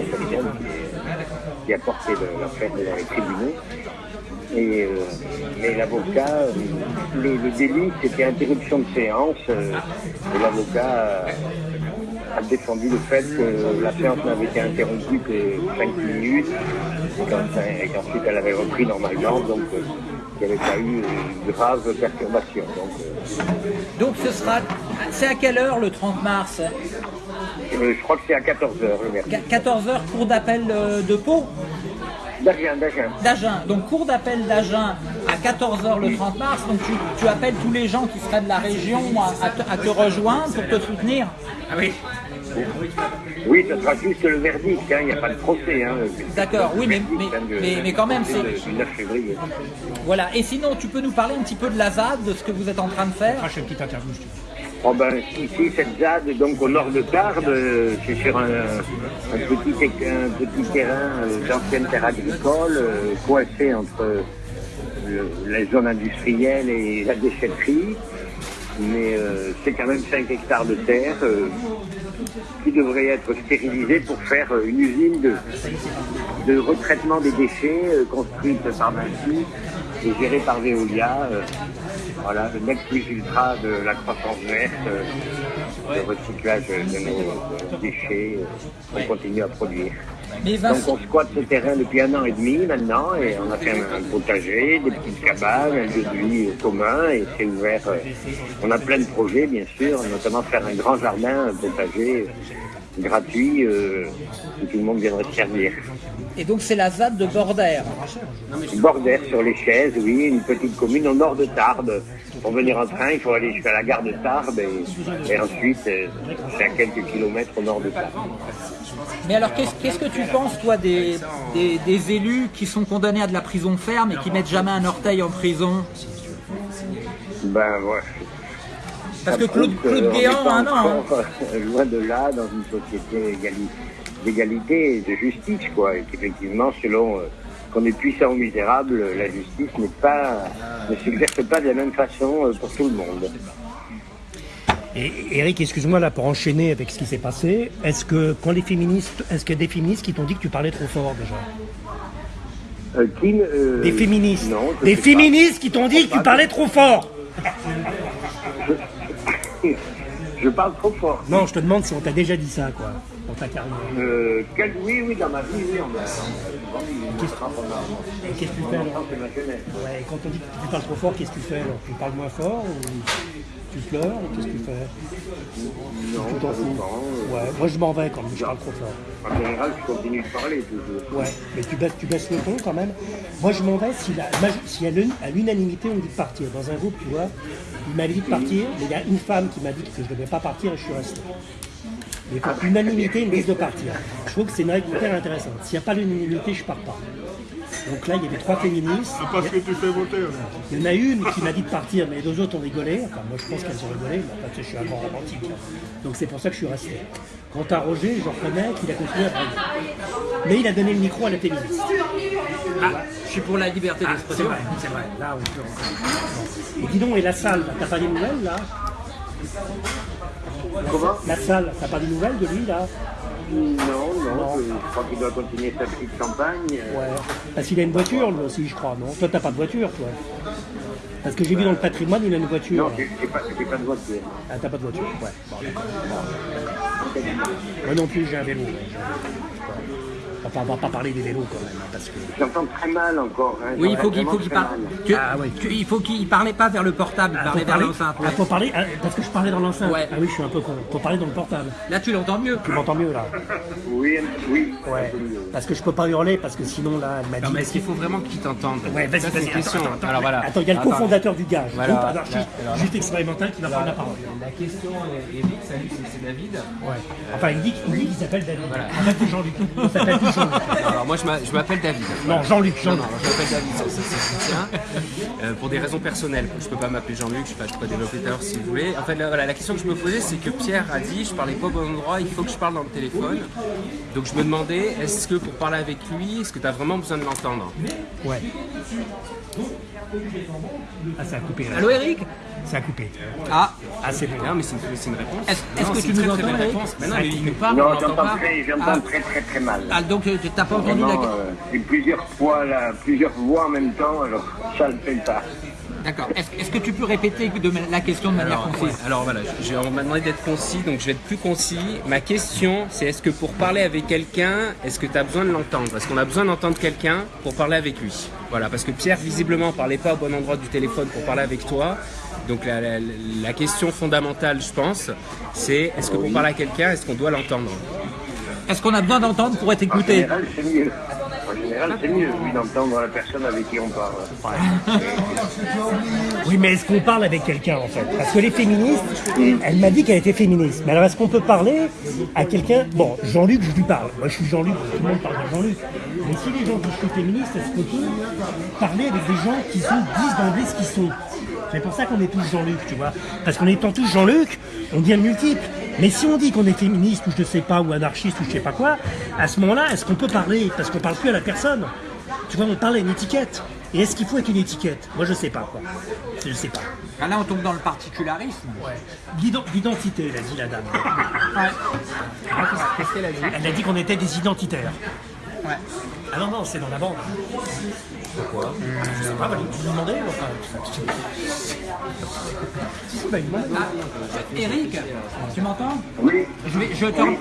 qui, a porté l'affaire devant les tribunaux. Et, mais l'avocat, le, le délit, c'était interruption de séance. et l'avocat a défendu le fait que la séance n'avait été interrompue que 5 minutes et qu'en- et qu'ensuite elle avait repris normalement, donc euh, il n'y avait pas eu une grave perturbation. Donc, euh, Donc ce sera, c'est à quelle heure le 30 mars? euh, je crois que c'est à 14h le verdict. 14h, cour d'appel euh, de Pau? D'Agen, d'Agen. d'Agen. Donc cour d'appel d'Agen à 14h le 30 mars, donc tu, tu appelles tous les gens qui seraient de la région à, à te, à te rejoindre pour te soutenir? Ah oui. Oui, ce sera juste le verdict, hein, il n'y a pas de procès. Hein, D'accord, oui, mais- verdict, mais- hein, de- mais- mais quand même, c'est- Du 9 février. Voilà, et sinon tu peux nous parler un petit peu de la ZAD, de ce que vous êtes en train de faire Ah, je fais une petite interview. je te. Oh ben, ici, cette ZAD, donc au nord de Tarbes, euh, c'est sur un, un petit, éc- un petit terrain euh, d'ancienne terre agricole, euh, coincé entre euh, le- les zones industrielles et la déchetterie. Mais euh, c'est quand même 5 hectares de terre euh, qui devraient être stérilisés pour faire euh, une usine de, de retraitement des déchets euh, construite par Vinci et gérée par Veolia. euh, voilà, le plus ultra de la croissance verte, le recyclage de nos déchets qu'on continue à produire. Mais Donc on squatte ce terrain depuis un an et demi maintenant et on a fait un, un potager, des petites cabanes, un lieu de vie commun et c'est ouvert. euh, on a plein de projets bien sûr, notamment faire un grand jardin, un potager gratuit euh, où tout le monde viendrait se servir. et donc c'est la ZAD de Bordère. Bordère sur les chaises, oui, une petite commune au nord de Tarbes. Pour venir en train, il faut aller jusqu'à la gare de Tarbes et, et ensuite euh, c'est à quelques kilomètres au nord de Tarbes. Mais alors qu'est-ce qu'est-ce que tu penses toi des, des, des élus qui sont condamnés à de la prison ferme et qui mettent jamais un orteil en prison? Ben ouais. Parce que Claude, que Claude Guéant, un an. hein. euh, loin de là, dans une société égali- d'égalité et de justice, quoi. Et qu'effectivement, selon euh, qu'on est puissant ou misérable, la justice n'est pas, ne s'exerce pas de la même façon euh, pour tout le monde. Et Eric, excuse-moi là pour enchaîner avec ce qui s'est passé. Est-ce que quand les féministes, est-ce qu'il y a des féministes qui t'ont dit que tu parlais trop fort déjà? Euh, qui euh, Des féministes. Non. Des féministes qui t'ont dit que tu parlais trop fort. Je parle trop fort. Non, je te demande si on t'a déjà dit ça, quoi, dans ta carrière. Euh, quel- Oui, oui, dans ma vie, oui, on m'a qu'est-ce que tu fais alors. Ouais, quand on dit que tu parles trop fort, qu'est-ce que tu fais alors? Tu parles moins fort ou? Tu pleures ou qu'est-ce que tu fais Non, Tu t'en fous euh, Ouais, moi je m'en vais quand même, je parle trop fort. En général, je continue de parler toujours. Ouais, mais tu baisses, tu baisses le ton quand même. Moi, je m'en vais si, la, si à l'un- à l'unanimité on dit de partir. Dans un groupe, tu vois, il m'avait dit de partir, mais il y a une femme qui m'a dit que je ne devais pas partir et je suis resté. Mais par unanimité, ils me disent de partir. Je trouve que c'est une règle hyper intéressante. S'il n'y a pas l'unanimité, je pars pas. Donc là, il y avait trois féministes. Parce que tu fais voter. Il y en a une qui m'a dit de partir, mais les deux autres ont rigolé. Enfin, moi, je pense qu'elles ont rigolé, mais sais, je suis un grand romantique. Donc c'est pour ça que je suis resté. Quant à Roger, je reconnais qu'il a continué à parler. Mais il a donné le micro à la féministe. Je suis pour la liberté C'est d'expression. vrai, c'est vrai. Là, on peut Et dis donc, et la salle, t'as pas des nouvelles, là? Comment? La salle, t'as pas des nouvelles de lui, là? Non, non, je, je crois qu'il doit continuer sa petite campagne. euh, Ouais. Parce qu'il a une voiture, lui aussi, je crois, non? Toi, t'as pas de voiture, toi? Parce que j'ai vu dans le patrimoine, il a une voiture. Non, j'ai pas, pas de voiture. Ah, t'as pas de voiture Ouais. Bon. Moi non plus, j'ai un vélo. ouais, j'ai un vélo. Enfin, on va pas parler des vélos quand même, hein, parce que. J'entends très mal encore. Hein, Oui, il faut qu'il qu'il très parle. Ah, oui. il faut qu'il parlait pas vers le portable, il Ah, parlait faut vers l'enceinte. ah, faut parler, ah, parce que je parlais dans l'enceinte. Ouais. Ah oui, je suis un peu con. Faut parler dans le portable. Là, tu l'entends mieux. Tu m'entends mieux là Oui, oui. Ouais. Parce que je peux pas hurler, parce que sinon là, elle m'a dit. Non, mais est-ce qu'il faut vraiment qu'ils t'entendent Ouais, vas-y, vas-y, une question. attends, attends, Alors voilà. Attends, il y a le cofondateur du gage, Voilà. groupe anarchiste, Alors- juste expérimental, qui va prendre la parole. La question, Eric, salut, c'est- c'est David. Ouais. Enfin, il dit, il dit qu'il s'appelle David. Voilà. Arrête de Jean-Luc. Il s'appelle. Alors moi, je m'a- je m'appelle David. Non, Jean-Luc, Non, Jean-Luc. non, je m'appelle David, tient. Euh, pour des raisons personnelles. Je peux pas m'appeler Jean-Luc, je sais pas, je peux développer tout à l'heure si vous voulez. En fait, là, voilà, la question que je me posais, c'est que Pierre a dit, je parlais pas au bon endroit, il faut que je parle dans le téléphone. Donc je me demandais, est-ce que pour parler avec lui, est-ce que tu as vraiment besoin de l'entendre? Ouais. Ah, ça a coupé là. Allô, Eric? Ça a coupé. Ah, Ah, c'est. Non, mais c'est une, réponse. Est-ce- que tu une nous très, très entends, Eric réponse. Mais non, mais il nous parle, on Non, j'entends pas. très, j'entends Ah. très très très mal. ah, donc euh, t'as pas entendu la euh, c'est plusieurs fois là, plusieurs voix en même temps, alors ça ne fait pas. D'accord. Est-ce que tu peux répéter de ma- la question de manière Alors, concise ouais, alors voilà, je- je- on m'a demandé d'être concis, donc je vais être plus concis. Ma question, c'est est-ce que pour parler avec quelqu'un, est-ce que tu as besoin de l'entendre? Est-ce qu'on a besoin d'entendre quelqu'un pour parler avec lui? Voilà, parce que Pierre, visiblement, parlait pas au bon endroit du téléphone pour parler avec toi. Donc la, la- la question fondamentale, je pense, c'est est-ce que pour parler à quelqu'un, est-ce qu'on doit l'entendre? Est-ce qu'on a besoin d'entendre pour être En écouté général, c'est mieux. En général, c'est mieux, oui, d'entendre la personne avec qui on parle. Oui, mais est-ce qu'on parle avec quelqu'un en fait? Parce que les féministes, elle m'a dit qu'elle était féministe. Mais alors est-ce qu'on peut parler à quelqu'un? Bon, Jean-Luc, je lui parle. Moi, je suis Jean-Luc, tout le monde parle de Jean-Luc. Mais si les gens qui sont féministes, est-ce qu'on peut parler avec des gens qui sont, disent d'emblée ce qu'ils sont? C'est pour ça qu'on est tous Jean-Luc, tu vois. Parce qu'en étant tous Jean-Luc, on devient multiple. Mais si on dit qu'on est féministe ou je sais pas, ou anarchiste ou je sais pas quoi, à ce moment-là, est-ce qu'on peut parler Parce qu'on parle plus à la personne? Tu vois, on parle à une étiquette. Et est-ce qu'il faut être une étiquette? Moi, je sais pas, quoi. Je sais pas. Ah, Là, on tombe dans le particularisme. L'ident- L'identité, elle a dit la dame. Qu'est-ce qu'elle a dit? Elle a dit qu'on était des identitaires. Ouais. Ah non, non, c'est dans la bande. Pourquoi Je sais pas, bah, je vous demandais. Enfin, bande. Ah, Eric, tu m'entends Oui, je, vais, je te... oui,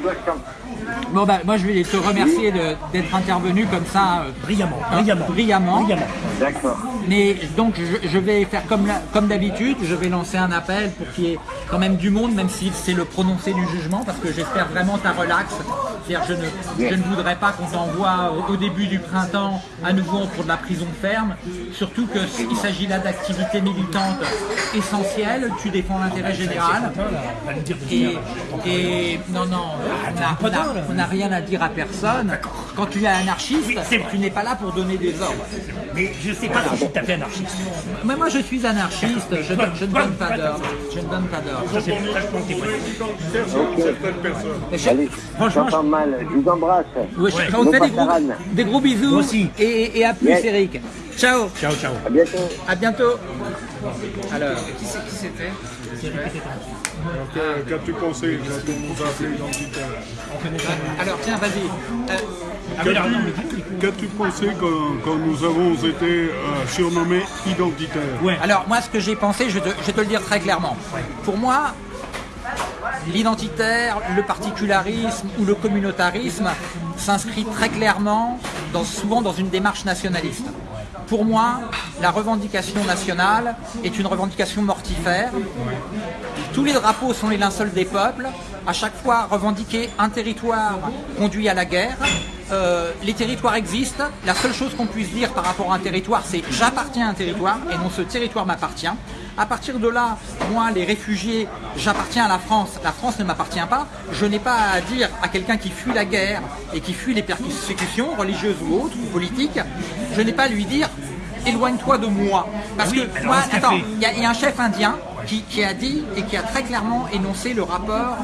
Bon, bah, moi, je vais te remercier de- d'être intervenu comme ça, euh, Brillamment, hein, brillamment. brillamment. Brillamment. D'accord. Mais donc, je, je vais faire comme, la- comme d'habitude, je vais lancer un appel pour qu'il y ait quand même du monde, même si c'est le prononcé du jugement, parce que j'espère vraiment ta relax. C'est-à-dire, je ne, je ne voudrais pas qu'on t'envoie au, au début du printemps à nouveau pour de la prison ferme, surtout qu'il s'agit là d'activités militantes essentielles, tu défends l'intérêt général. Et, non, non, on n'a- rien à dire à personne. Quand tu es anarchiste, tu n'es pas là pour donner des ordres. Mais je sais pas si fait anarchiste. Mais moi je suis anarchiste, je, donne- je ne donne pas d'ordre. Je ne donne pas d'ordre. Je sais pas, Allez, Franchement, j'entends mal. Je vous embrasse. Ouais, je- te fait des gros, des gros bisous Moi aussi. Et, et à plus Yes. Eric. Ciao, Ciao, ciao. À bientôt. à bientôt. Alors, Qui c'est- Euh, Qu'as-tu pensé quand on a appelé alors tiens, vas-y. Euh, Ah Qu'as-tu pensé quand, quand nous avons été euh, surnommés identitaires Ouais. Alors moi ce que j'ai pensé, je vais, te, le dire très clairement. Pour moi, l'identitaire, le particularisme ou le communautarisme s'inscrit très clairement, dans, souvent dans une démarche nationaliste. Pour moi, la revendication nationale est une revendication mortifère. Tous les drapeaux sont les linceuls des peuples. À chaque fois, revendiquer un territoire conduit à la guerre. Euh, les territoires existent. La seule chose qu'on puisse dire par rapport à un territoire, c'est j'appartiens à un territoire et non ce territoire m'appartient. À partir de là, moi, les réfugiés, j'appartiens à la France. La France ne m'appartient pas. Je n'ai pas à dire à quelqu'un qui fuit la guerre et qui fuit les persécutions religieuses ou autres ou politiques, je n'ai pas à lui dire éloigne-toi de moi. Parce Oui, que moi, attends, y, il y a un chef indien qui, a dit et qui a très clairement énoncé le rapport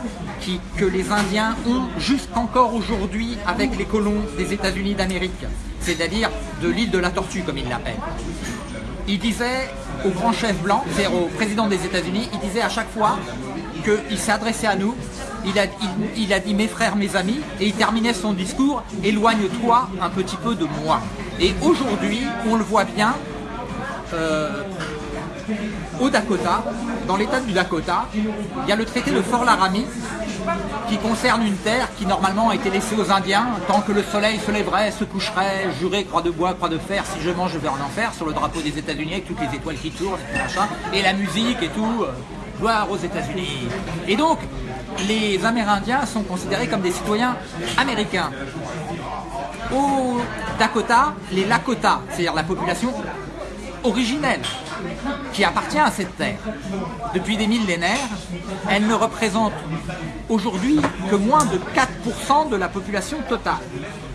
que les Indiens ont jusqu'encore aujourd'hui avec les colons des États-Unis d'Amérique, c'est-à-dire de l'île de la Tortue, comme il l'appelle. Il disait au grand chef blanc, c'est-à-dire au président des États-Unis, il disait à chaque fois qu'il s'est adressé à nous, il a, il- il a dit mes frères, mes amis, et il terminait son discours, éloigne-toi un petit peu de moi. Et aujourd'hui, on le voit bien, euh, au Dakota, dans l'état du Dakota, il y a le traité de Fort Laramie qui concerne une terre qui normalement a été laissée aux Indiens tant que le soleil se lèverait, se coucherait, juré croix de bois, croix de fer, si je mange je vais en enfer sur le drapeau des États-Unis avec toutes les étoiles qui tournent et machin, et la musique et tout, euh, gloire aux États-Unis. Et donc, les Amérindiens sont considérés comme des citoyens américains. Au Dakota, les Lakota, c'est-à-dire la population originelle qui appartient à cette terre. Depuis des millénaires, elle ne représente aujourd'hui que moins de 4% de la population totale.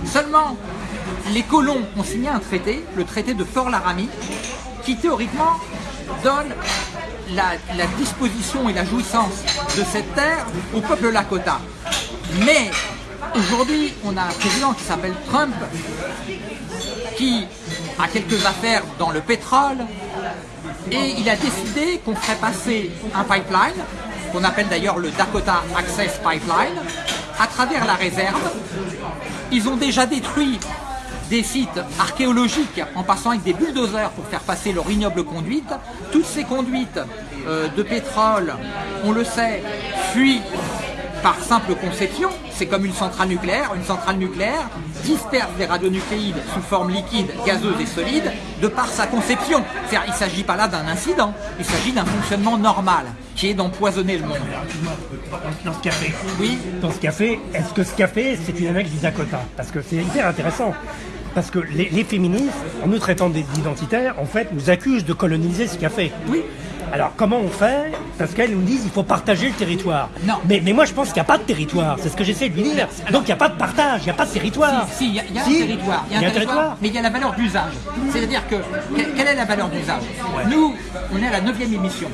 Seulement, les colons ont signé un traité, le traité de Fort Laramie, qui théoriquement donne la, la disposition et la jouissance de cette terre au peuple Lakota. Mais aujourd'hui, on a un président qui s'appelle Trump, qui a quelques affaires dans le pétrole, et il a décidé qu'on ferait passer un pipeline, qu'on appelle d'ailleurs le Dakota Access Pipeline, à travers la réserve. Ils ont déjà détruit des sites archéologiques en passant avec des bulldozers pour faire passer leur ignoble conduite. Toutes ces conduites euh, de pétrole, on le sait, fuient par simple conception, c'est comme une centrale nucléaire. Une centrale nucléaire disperse des radionucléides sous forme liquide, gazeuse et solide de par sa conception. C'est-à-dire, il ne s'agit pas là d'un incident, il s'agit d'un fonctionnement normal qui est d'empoisonner le monde. Dans ce café. Oui, Dans ce café, est-ce que ce café, c'est une annexe du Dakota Parce que c'est hyper intéressant. Parce que les, les féministes, en nous traitant d'identitaires, en fait, nous accusent de coloniser ce café. Oui. Alors comment on fait Parce qu'elles nous disent il faut partager le territoire. Non. Mais, mais moi je pense qu'il n'y a pas de territoire, c'est ce que j'essaie de lui dire. Donc il n'y a pas de partage, il n'y a pas de territoire. Si, si, il y a, il y a Si, un territoire. il y a un territoire. mais il y a la valeur d'usage. C'est-à-dire que, que- quelle est la valeur d'usage Nous, on est à la 9 émission.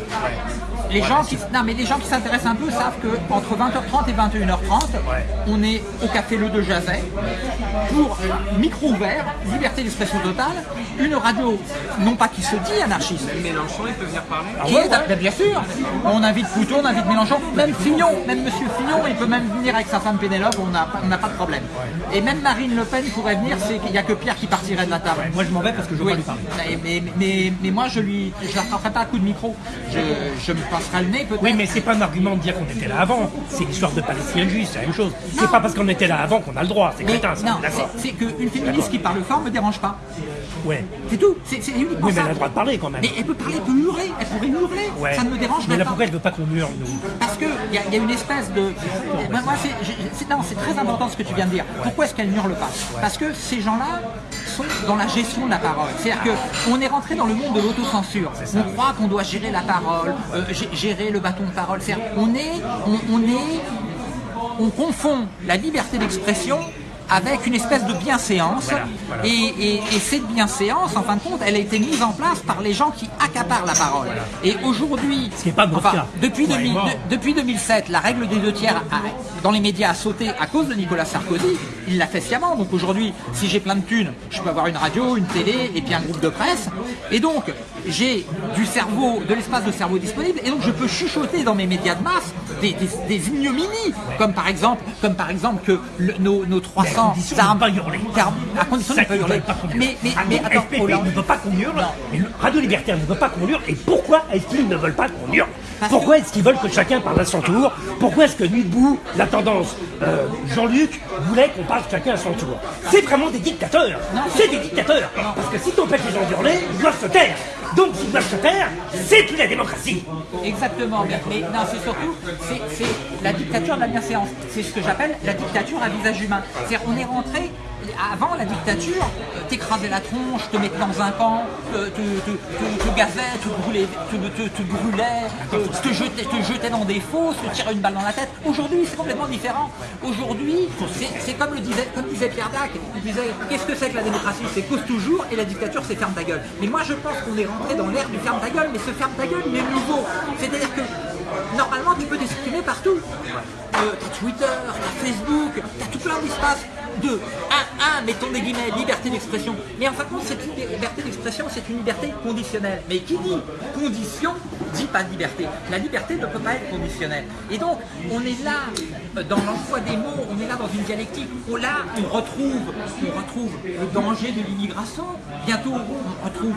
Les gens, qui, non, mais les gens qui s'intéressent un peu savent que entre 20h30 et 21h30, on est au café Le De Jazet pour micro ouvert, liberté d'expression totale, une radio, non pas qui se dit anarchiste, Mélenchon, il peut venir parler qui est- ben, bien sûr, on invite Pouton, on invite Mélenchon, même Fillon, même Monsieur Fillon, il peut même venir avec sa femme Pénélope, on n'a on pas de problème. Et même Marine Le Pen pourrait venir, c'est qu'il n'y a que Pierre qui partirait de la table. Moi je m'en vais parce que je veux Oui, pas lui parler. mais, mais, mais, mais moi je lui, je la frapperai pas à coup de micro. Je, je me passerai le nez peut-être. Oui, mais c'est pas un argument de dire qu'on était là avant. C'est l'histoire de Palestine juif, c'est la même chose. C'est pas parce qu'on était là avant qu'on a le droit. C'est Mais crétin, ça. c'est qu'une féministe qui parle fort me dérange pas. Ouais. C'est tout. C'est uniquement Oui, mais ça. elle a le droit de parler quand même. Mais elle peut parler, elle peut hurler, elle pourrait hurler. Ouais. Ça ne me dérange Mais là, pas. pourquoi elle veut pas qu'on hurle, nous? Parce qu'il y, a- y a une espèce de. Moi, c'est- non, c'est très important ce que tu viens de dire. Pourquoi est-ce qu'elle n'hurle pas? Parce que ces gens-là sont dans la gestion de la parole. C'est-à-dire qu'on est rentré dans le monde de l'autocensure. On croit qu'on doit gérer la parole, euh, gérer le bâton de parole. On est, on, on est, on confond la liberté d'expression avec une espèce de bienséance. Et, et- et cette bienséance, en fin de compte, elle a été mise en place par les gens qui accaparent la parole. Et aujourd'hui, enfin, depuis, Ouais, 2000 mort. de- depuis 2007, la règle des deux tiers a- dans les médias a sauté à cause de Nicolas Sarkozy. Il l'a fait sciemment. Donc aujourd'hui, si j'ai plein de thunes, je peux avoir une radio, une télé et puis un groupe de presse. Et donc, j'ai du cerveau, de l'espace de cerveau disponible. Et donc, je peux chuchoter dans mes médias de masse des, des, des ignominies. Comme par exemple, comme par exemple que le- nos, nos 300 condition de armes. pas hurler. car- à condition de ne pas hurler. pas. Mais, mais, Ah, mais donc, attends, FPP Hollande. ne veut pas qu'on hurle, Non. et le Radio Libertaire ne veut pas qu'on hurle, et pourquoi est-ce qu'ils ne veulent pas qu'on hurle Parce Pourquoi est-ce qu'ils veulent que chacun parle à son tour Pourquoi est-ce que Nuit debout, la tendance, euh, Jean-Luc voulait qu'on parle chacun à son tour. C'est vraiment des dictateurs. C'est des dictateurs. Parce que si t'empêches les gens d'hurler, ils doivent se taire. Donc s'ils doivent se taire, c'est plus la démocratie. Exactement, mais, non, c'est surtout c'est la dictature de la bienséance. C'est ce que j'appelle la dictature à visage humain. C'est-à-dire on est rentré avant la dictature, euh, t'écrasais la tronche, te mettais dans un camp, te, te, te, te- te gazais, te brûlais, te, brûlais, euh, te jetais, te jetais dans des fosses, te tirais une balle dans la tête. Aujourd'hui, c'est complètement différent. Aujourd'hui, c'est, c'est comme le disait, comme disait Pierre Dac, il disait qu'est-ce que c'est que la démocratie? C'est cause toujours et la dictature c'est ferme ta gueule. Mais moi je pense qu'on est rentré dans l'ère du ferme ta gueule, mais ce ferme ta gueule il est nouveau. C'est-à-dire que normalement tu peux t'exprimer partout. Euh, t'as Twitter, t'as Facebook, t'as tout plein d'espaces de 1, 1, mettons des guillemets, liberté d'expression. Mais en fin de compte, cette liberté d'expression, c'est une liberté conditionnelle. Mais qui dit condition, dit pas liberté. La liberté ne peut pas être conditionnelle. Et donc, on est là, euh, dans l'emploi des mots, on est là dans une dialectique. où là, on retrouve, on retrouve le danger de l'immigration. Bientôt, on retrouve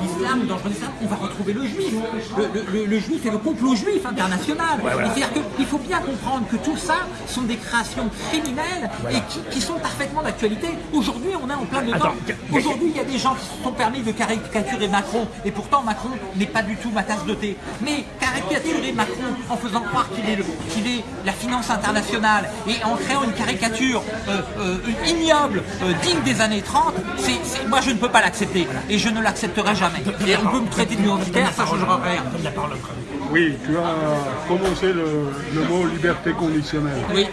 l'islam, le danger de l'islam, on va retrouver le juif. Le, le- le- le juif et le complot juif international. Et C'est-à-dire qu'il faut bien comprendre que tout ça sont des créations criminelles et qui, qui sont parfaitement d'actualité. Aujourd'hui, on est en plein dedans. Aujourd'hui, il y a des gens qui se sont permis de caricaturer Macron, et pourtant Macron n'est pas du tout ma tasse de thé. Mais caricaturer Macron en faisant croire qu'il est, qu'il est la finance internationale et en créant une caricature euh, euh, ignoble, euh, digne des années 30, c'est, c'est- moi je ne peux pas l'accepter et je ne l'accepterai jamais. Et on peut me traiter d'identitaire, ça ne changera rien. Oui, tu as commencé le, le mot liberté conditionnelle. Oui,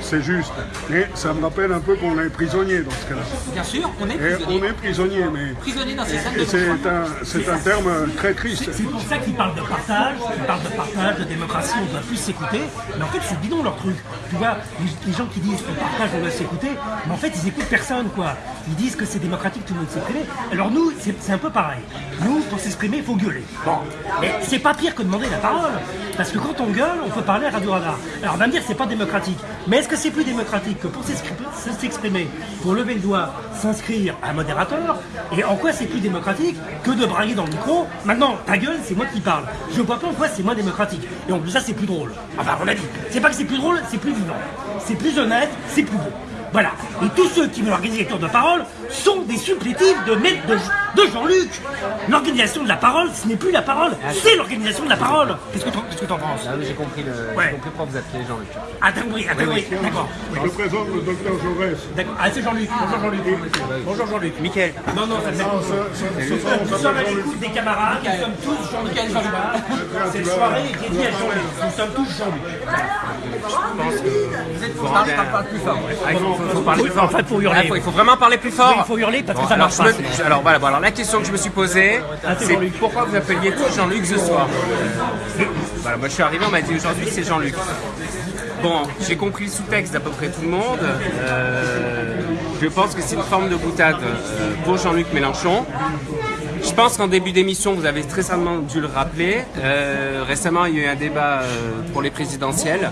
C'est juste. Mais ça me rappelle un peu qu'on est prisonnier dans ce cas-là. bien sûr, on est Et on prisonnier. est prisonnier, mais Prisonnier dans ces salles de et c'est un, c'est un terme très triste. C'est pour ça qu'ils parlent de partage, ils parlent de partage, de démocratie, on doit plus s'écouter. Mais en fait, c'est bidon leur truc. Tu vois, les, les gens qui disent qu'on partage, on doit s'écouter, mais en fait, ils écoutent personne, quoi. Ils disent que c'est démocratique, tout le monde s'exprimer. Alors nous, c'est c'est un peu pareil. Nous, pour s'exprimer, il faut gueuler. Bon, mais c'est pas pire que demander la Parce que quand on gueule, on peut parler à Radio Radar. Alors on va me dire, c'est pas démocratique. Mais est-ce que c'est plus démocratique que pour s'exprimer, pour lever le doigt, s'inscrire à un modérateur? Et en quoi c'est plus démocratique que de brailler dans le micro Maintenant, ta gueule, c'est moi qui parle. Je vois pas en quoi c'est moins démocratique. Et en plus, ça, c'est plus drôle. Enfin, à mon avis. C'est pas que c'est plus drôle, c'est plus vivant. C'est plus honnête, c'est plus beau. Voilà. Et tous ceux qui veulent organiser les tours de parole sont des supplétifs de maître de, de Jean-Luc. L'organisation de la parole, ce n'est plus la parole, c'est l'organisation de la parole. Qu'est-ce que que t'en penses? Ah oui, j'ai compris le. Ouais. Compris pourquoi vous appelez Jean-Luc. Ah, d'accord, oui, ah, d'accord, oui, d'accord. Je présente le docteur Jaurès. D'accord. Ah, c'est Jean-Luc. Bonjour Jean-Luc. Bonjour Jean-Luc. Mickaël. Non, non, ça soir, on Nous sommes à Jean-Luc. l'écoute des camarades, nous sommes tous Jean-Luc Cette tu vas- soirée est dédiée à Jean-Luc. Nous sommes tous Jean-Luc. Parle, parle, parle plus fort. Ah, il faut, parler plus fort. Ah, il faut vraiment parler plus fort. Il faut hurler parce que ça alors, marche je pas. alors voilà, alors la question que je me suis posée, Ah, c'est pourquoi vous appeliez tous Jean-Luc ce soir Voilà, moi je suis arrivé, on m'a dit aujourd'hui c'est Jean-Luc. Bon, j'ai compris le sous-texte d'à peu près tout le monde. Euh, je pense que c'est une forme de boutade euh, pour Jean-Luc Mélenchon. Je pense qu'en début d'émission, vous avez très certainement dû le rappeler. euh, récemment, il y a eu un débat euh, pour les présidentielles.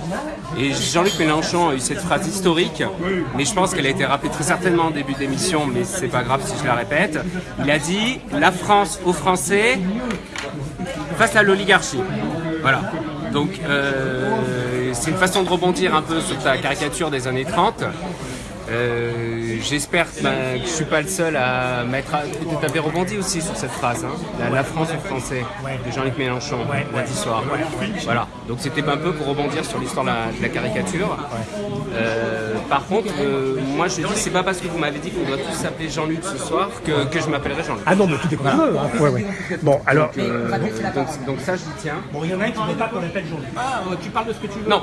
Et Jean-Luc Mélenchon a eu cette phrase historique, mais je pense qu'elle a été rappelée très certainement en début d'émission, mais c'est pas grave si je la répète. Il a dit La France aux Français face à l'oligarchie. Voilà. Donc, euh, c'est une façon de rebondir un peu sur ta caricature des années 30. Euh, J'espère ben, que je suis pas le seul à mettre. À... Tu avais rebondi aussi sur cette phrase, hein, la, la France aux Français de Jean-Luc Mélenchon lundi soir. Voilà. Donc c'était un peu pour rebondir sur l'histoire de, la- de la caricature. Euh, par contre, euh, moi je dis c'est pas parce que vous m'avez dit qu'on doit tous s'appeler Jean-Luc ce soir que, que je m'appellerai Jean-Luc. Ah non, mais tout est comme tu veux. Hein. Ouais, ouais. Bon, alors, Euh, donc, donc ça je dis tiens. bon, il y en a un qui ne veut pas qu'on appelle Jean-Luc. Ah, tu parles de ce que tu veux. Non,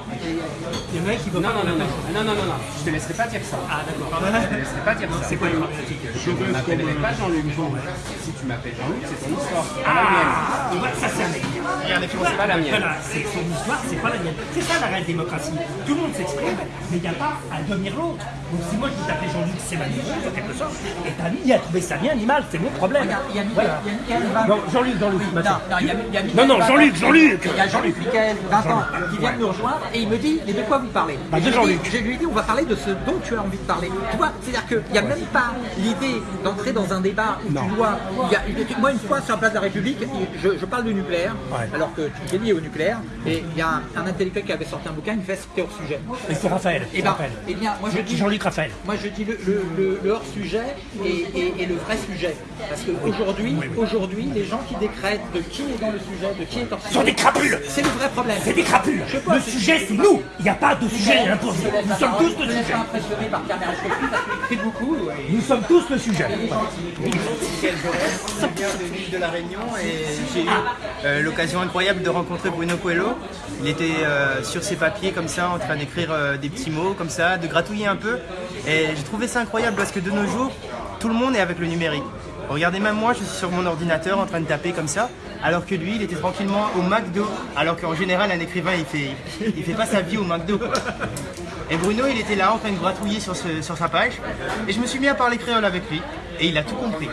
Il y en a un qui veut non, pas qu'on non, non, non, non, non, je te laisserai pas dire ça. Ah, d'accord. Je te laisserai pas dire ça. C'est quoi Je ne m'appellerai pas Jean-Luc. Si tu m'appelles Jean-Luc, c'est ton histoire. Ah, tu vois, ça c'est un mec. C'est pas la mienne. Voilà, c'est son histoire, c'est pas la mienne. C'est ça la réelle démocratie. Tout le monde s'exprime, mais il n'y a pas à devenir l'autre. Donc si moi je vous appelle Jean-Luc, c'est ma en quelque sorte, et t'as mis à trouver ça bien animal, c'est mon problème. Regarde, il y a Michael, Voilà. il y a Michael, 20 Non, Jean-Luc, Jean-Luc, Non, non, il y a, il y a Michael, Non, non, 20 Jean-Luc, Jean-Luc Il y a Jean-Luc Michael, 20 ans, qui vient de nous rejoindre et il me dit Mais de quoi vous parlez? Bah, je lui ai Jean-Luc. dit- Je lui ai dit On va parler de ce dont tu as envie parler. Tu vois, c'est-à-dire qu'il n'y a même pas l'idée d'entrer dans un débat où tu dois. il y a- moi, une fois sur la place de la République, je, je parle de nucléaire, Ouais. alors que j'ai lié au nucléaire, et il y a un, un intellectuel qui avait sorti un bouquin, il me fait C'était hors sujet. Mais c'est Raphaël. Et c'est ben, Raphaël. eh bien, moi je dis. Jean-Luc Raphaël. Moi je dis le, le- le- le hors-sujet et, et- et le vrai sujet. Parce qu'aujourd'hui, aujourd'hui, les gens qui décrètent de qui est dans le sujet, de qui est hors sujet. sont des crapules. C'est le vrai problème. C'est des crapules. Je Le sujet, c'est nous. Il n'y a pas de sujet Nous sommes tous laisse sujet. Nous sommes tous le sujet. de l'île de la Réunion et j'ai eu euh, l'occasion incroyable de rencontrer Bruno Coelho. Il était euh, sur ses papiers comme ça en train d'écrire euh, des petits mots comme ça, de gratouiller un peu. Et j'ai trouvé ça incroyable parce que de nos jours, tout le monde est avec le numérique. Regardez, même moi, je suis sur mon ordinateur en train de taper comme ça, alors que lui, il était tranquillement au McDo. Alors qu'en général, un écrivain, il fait, il fait pas sa vie au McDo. quoi. Et Bruno, il était là en train de gratouiller sur, ce- sur sa page. Et je me suis mis à parler créole avec lui. Et il a tout compris.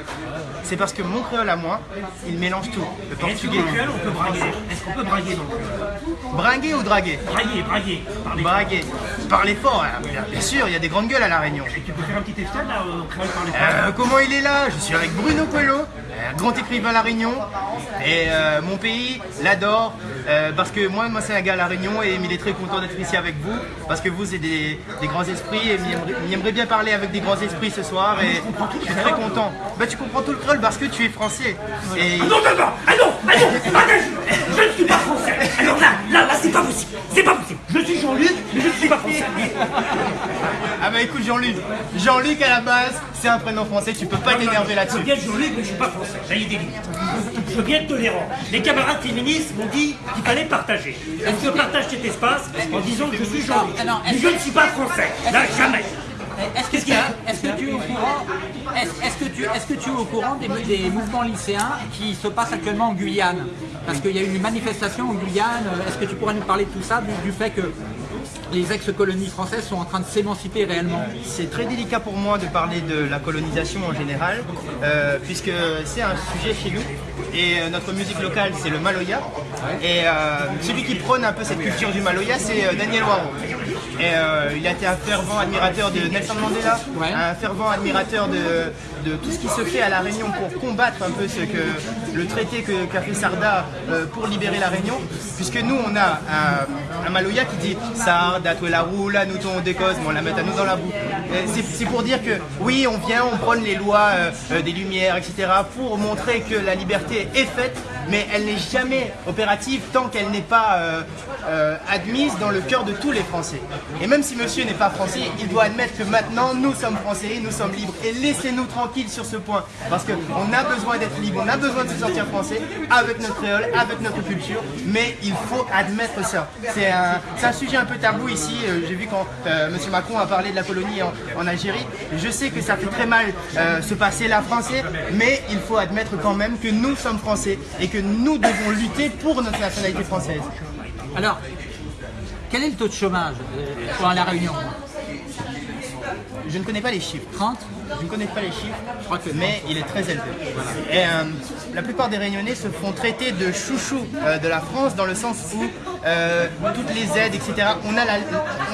C'est parce que mon créole à moi, il mélange tout. Le Est-ce portugais. créole, on peut braguer Est-ce qu'on peut braguer dans le créole Braguer ou draguer Braguer, braguer. Parler. Braguer. Parler fort, hein. bien, sûr, il y a des grandes gueules à La Réunion. Tu peux faire un petit extrait là au créole parler Euh, comment il est là? Je suis avec Bruno Coelho, grand écrivain à La Réunion. Et euh, mon pays l'adore. Euh, parce que moi, moi c'est un gars à La Réunion et il est très content d'être ici avec vous. Parce que vous, c'est des, des grands esprits et il aimerait, bien parler avec des grands esprits ce soir. Et je suis très content. Bah, tu comprends tout le créole parce que tu es français. Et Non, non, non Ah non Ah non je, je ne suis pas français Alors là, là, là, c'est pas possible C'est pas possible Je suis Jean-Luc, mais je ne suis pas français Ah bah écoute Jean-Luc, Jean-Luc à la base, c'est un prénom français, tu peux pas t'énerver Je là-dessus. veux bien Jean-Luc, mais je suis pas français. A des limites. Je veux bien être tolérant. Les camarades féministes m'ont dit qu'il fallait partager. Donc je partage cet espace en disant que je suis Jean-Luc. Ah est-ce je que- ne suis pas français. Là, jamais. Est-ce que, tu- est-ce que tu es au courant est-ce, est-ce que tu, est-ce que tu es au courant des, des mouvements lycéens qui se passent actuellement en Guyane? Parce qu'il y a eu une manifestation en Guyane. Est-ce que tu pourrais nous parler de tout ça, du, du fait que les ex-colonies françaises sont en train de s'émanciper réellement C'est très délicat pour moi de parler de la colonisation en général, euh, puisque c'est un sujet chez nous. Et euh, notre musique locale, c'est le Maloya. Et euh, celui qui prône un peu cette culture du Maloya, c'est Daniel Waro. Et euh, il a été un fervent admirateur de Nelson Mandela, un fervent admirateur de, de tout ce qui se fait à La Réunion pour combattre un peu ce que le traité qu'a fait Sarda euh, pour libérer La Réunion. Puisque nous, on a un, un qui dit Sarda, es la roue, là, nous, ton décose, mais on la met à nous dans la boue. C'est pour dire que oui, on vient, on prône les lois euh, euh, des Lumières, etc., pour montrer que la liberté est faite, mais elle n'est jamais opérative tant qu'elle n'est pas admise dans le cœur de tous les Français. Et même si monsieur n'est pas français, il doit admettre que maintenant nous sommes français, nous sommes libres. Et laissez-nous sur ce point. Parce qu'on a besoin d'être libre, on a besoin de se sentir français avec notre créole, avec notre culture, mais il faut admettre ça. C'est un, sujet un peu tabou ici. Euh, J'ai vu quand euh, monsieur Macron a parlé de la colonie en, en Algérie. Je sais que ça fait très mal euh, se passer là français, mais il faut admettre quand même que nous sommes français et que nous devons lutter pour notre nationalité française. Alors, quel est le taux de chômage euh, pour la Réunion? Je ne connais pas les chiffres. 30 Je ne connais pas les chiffres, mais il est très élevé. Euh, la plupart des Réunionnais se font traiter de chouchou euh, de la France dans le sens où euh, toutes les aides, etc. On, a la-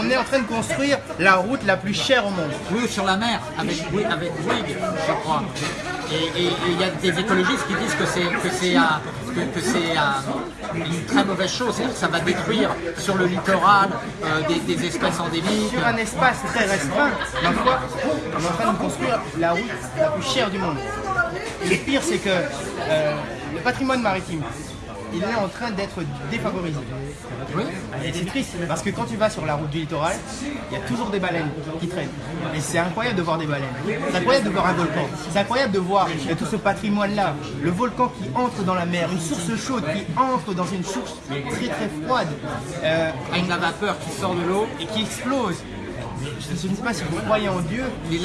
on est en train de construire la route la plus chère au monde. Oui, ou sur la mer, avec, oui, avec Bouygues, je crois. Et il y a des écologistes qui disent que c'est que que, une très mauvaise chose, c'est-à-dire que ça va détruire sur le littoral euh, des, des espèces endémiques. Sur un espace très restreint, ma foi, on est en train de construire la route la plus chère du monde. Le pire, c'est que euh, le patrimoine maritime, il est en train d'être défavorisé. Oui. Et c'est triste parce que quand tu vas sur la route du littoral, il y a toujours des baleines qui traînent. Et c'est incroyable de voir des baleines. C'est incroyable de voir un volcan. C'est incroyable de voir tout ce patrimoine-là. Le volcan qui entre dans la mer, une source chaude qui entre dans une source très très froide euh, Avec la vapeur qui sort de l'eau, et qui explose. Je ne sais pas si vous croyez en Dieu. les.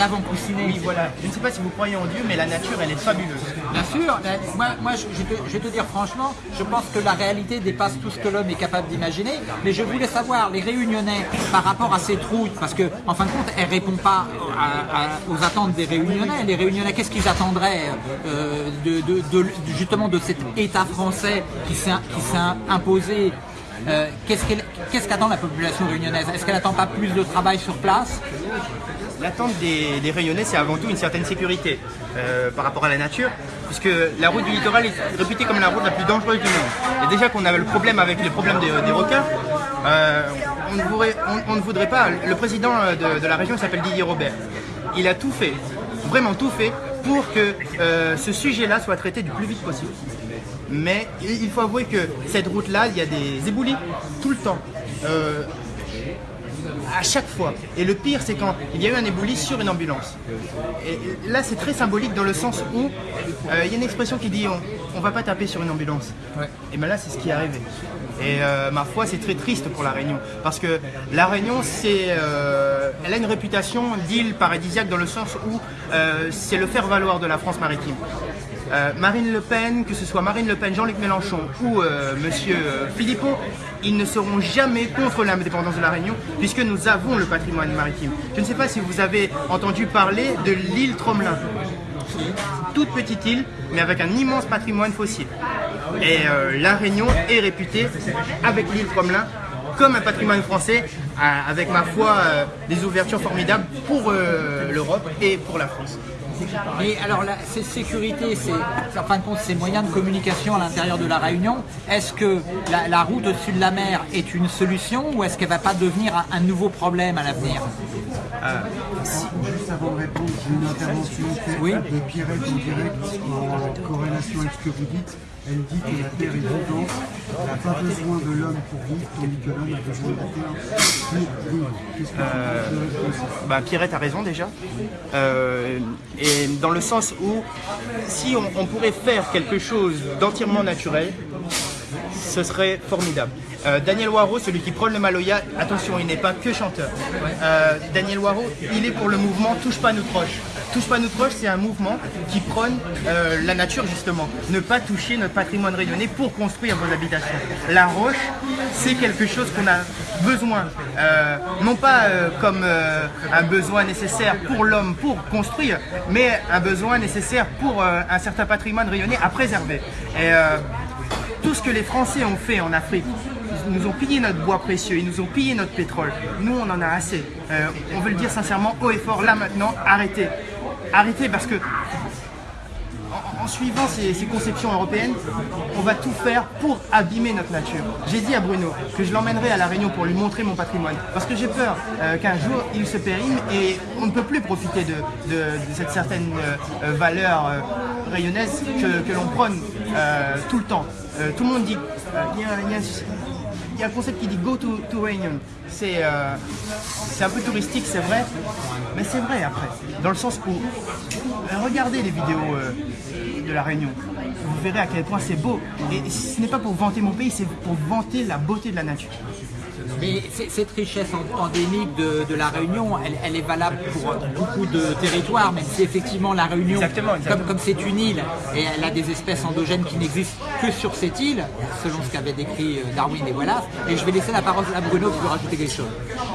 Oui, voilà. Je ne sais pas si vous croyez en Dieu, mais la nature, elle est fabuleuse. Bien sûr, moi, moi je, je te- je vais te dire franchement, je pense que la réalité dépasse tout ce que l'homme est capable d'imaginer. Mais je voulais savoir, les réunionnais, par rapport à cette route, parce que en fin de compte, elle répond pas à- à- aux attentes des réunionnais. Les réunionnais, qu'est-ce qu'ils attendraient euh, de, de- de- justement de cet État français qui s'est imposé euh, Qu'est-ce qu'attend la population réunionnaise? Est-ce qu'elle n'attend pas plus de travail sur place? L'attente des, des Réunionnais, c'est avant tout une certaine sécurité euh, par rapport à la nature, puisque la route du littoral est réputée comme la route la plus dangereuse du monde. Et déjà qu'on avait le problème avec les problèmes des, des requins, euh, on, ne voudrait, pas. Le président de, de la région s'appelle Didier Robert. Il a tout fait, vraiment tout fait, pour que ce sujet-là soit traité du plus vite possible. Mais il faut avouer que cette route-là, il y a des éboulis tout le temps. Euh, à chaque fois. Et le pire, c'est quand il y a eu un éboulis sur une ambulance. Et là, c'est très symbolique dans le sens où euh, il y a une expression qui dit on, on va pas taper sur une ambulance. Et bien là, c'est ce qui est arrivé. Et euh, ma foi, c'est très triste pour la Réunion, parce que la Réunion, c'est, euh, elle a une réputation d'île paradisiaque dans le sens où c'est le faire valoir de la France maritime. Euh, Marine Le Pen, que ce soit Marine Le Pen, Jean-Luc Mélenchon ou euh, Monsieur euh, Philippot, ils ne seront jamais contre l'indépendance de la Réunion puisque nous avons le patrimoine maritime. Je ne sais pas si vous avez entendu parler de l'île Tromelin. Toute petite île, mais avec un immense patrimoine fossile. Et la Réunion est réputée, avec l'île Tromelin, comme un patrimoine français, avec ma foi des ouvertures formidables pour l'Europe et pour la France. Mais alors, la, ces sécurités, c'est, en fin de compte, ces moyens de communication à l'intérieur de la Réunion, est-ce que la, la route au-dessus de la mer est une solution ou est-ce qu'elle va pas devenir un, un nouveau problème à l'avenir? Juste avant de répondre, j'ai une intervention Oui. de Pierrette en direct en corrélation avec ce que vous dites. Elle dit que la Terre est vivante, elle n'a pas besoin de l'homme pour vivre, tandis que l'homme a besoin de la Terre ça? Bah, Pierrette a raison déjà. Euh, et dans le sens où si on, pourrait faire quelque chose d'entièrement naturel, ce serait formidable. Euh, Daniel Waro, celui qui prône le Maloya, attention, il n'est pas que chanteur. Euh, Daniel Waro, il est pour le mouvement Touche pas notre proche. Touche pas notre proche, c'est un mouvement qui prône euh, la nature justement. Ne pas toucher notre patrimoine rayonné pour construire vos habitations. La roche, c'est quelque chose qu'on a besoin, euh, non pas euh, comme un besoin nécessaire pour l'homme pour construire, mais un besoin nécessaire pour un certain patrimoine rayonné à préserver. Et, tout ce que les Français ont fait en Afrique nous ont pillé notre bois précieux, ils nous ont pillé notre pétrole. Nous, on en a assez. On veut le dire sincèrement, haut et fort, là maintenant, arrêtez. Arrêtez parce que en, suivant ces, conceptions européennes, on va tout faire pour abîmer notre nature. J'ai dit à Bruno que je l'emmènerai à La Réunion pour lui montrer mon patrimoine. Parce que j'ai peur euh, qu'un jour il se périme et on ne peut plus profiter de, cette certaine euh, euh, valeur rayonnaise que, l'on prône tout le temps. Tout le monde dit, il y a- y a un concept qui dit go to, Réunion. C'est euh, c'est un peu touristique, c'est vrai, mais c'est vrai après. Dans le sens où, euh, regardez les vidéos euh, de la Réunion. Vous verrez à quel point c'est beau. Et ce n'est pas pour vanter mon pays, c'est pour vanter la beauté de la nature. Mais cette richesse en- endémique de, de la Réunion, elle, elle est valable pour beaucoup de territoires, même si effectivement la Réunion, Exactement, exactement. comme comme c'est une île et elle a des espèces endogènes qui n'existent que sur cette île, selon ce qu'avaient décrit euh, Darwin et Wallace. Et je vais laisser la parole à Bruno pour rajouter quelque chose.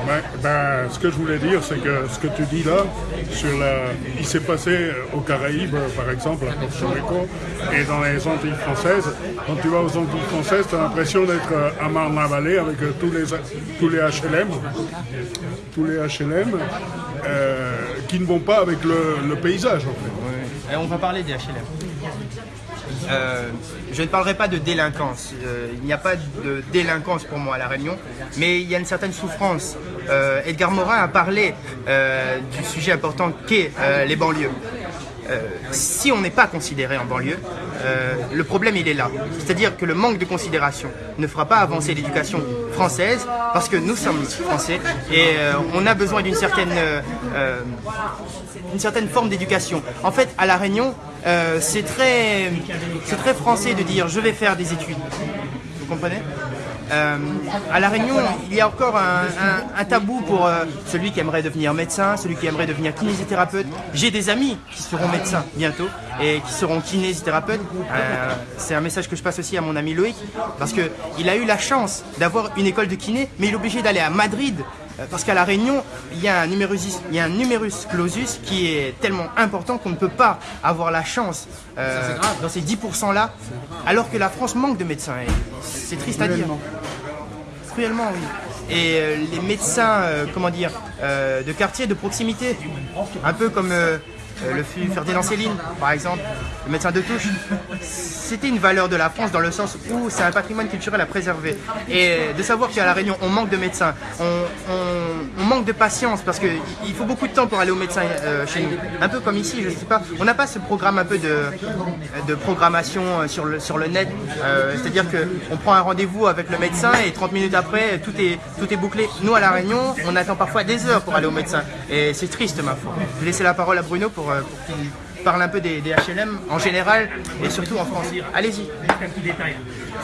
Ben, ben, ce que je voulais dire, c'est que ce que tu dis là, sur la... il s'est passé aux Caraïbes, par exemple, à Porto Rico, et dans les Antilles françaises. Quand tu vas aux Antilles françaises, tu as l'impression d'être euh, à Marne-la-Vallée avec euh, tous les, tous les HLM, tous les HLM euh, qui ne vont pas avec le, paysage, en fait. Et on va parler des HLM. Euh, je ne parlerai pas de délinquance. Euh, il n'y a pas de délinquance pour moi à La Réunion, mais il y a une certaine souffrance. Euh, Edgar Morin a parlé euh, du sujet important qu'est euh, les banlieues. Euh, si on n'est pas considéré en banlieue, euh, le problème il est là. C'est-à-dire que le manque de considération ne fera pas avancer l'éducation parce que nous sommes français et euh, on a besoin d'une certaine, euh, euh, certaine forme d'éducation. En fait, à La Réunion, c'est très, c'est très français de dire je vais faire des études. Vous comprenez? Euh, à La Réunion, il y a encore un, tabou pour euh, celui qui aimerait devenir médecin, celui qui aimerait devenir kinésithérapeute. J'ai des amis qui seront médecins bientôt et qui seront kinésithérapeutes. Euh, C'est un message que je passe aussi à mon ami Loïc parce qu'il a eu la chance d'avoir une école de kiné, mais il est obligé d'aller à Madrid parce qu'à La Réunion, il y, a un numerus, il y a un numerus clausus qui est tellement important qu'on ne peut pas avoir la chance euh, dans ces 10%-là, alors que la France manque de médecins. C'est triste à dire. Cruellement, oui. Et euh, les médecins, euh, comment dire, euh, de quartier, de proximité, un peu comme euh, le fut Ferdinand Céline, par exemple, le médecin de touche, c'était une valeur de la France dans le sens où c'est un patrimoine culturel à préserver. Et de savoir qu'à La Réunion, on manque de médecins, manque de patience, parce qu'il faut beaucoup de temps pour aller au médecin euh, chez nous. Un peu comme ici, je sais pas, on n'a pas ce programme un peu de, de programmation euh, sur le, sur le net, euh, c'est-à-dire qu'on prend un rendez-vous avec le médecin et 30 minutes après, tout est, tout est bouclé. Nous, à La Réunion, on attend parfois des heures pour aller au médecin. Et c'est triste, ma foi. Je vais laisser la parole à Bruno pour, pour qu'il parle un peu des, HLM en général et surtout en France. Allez-y.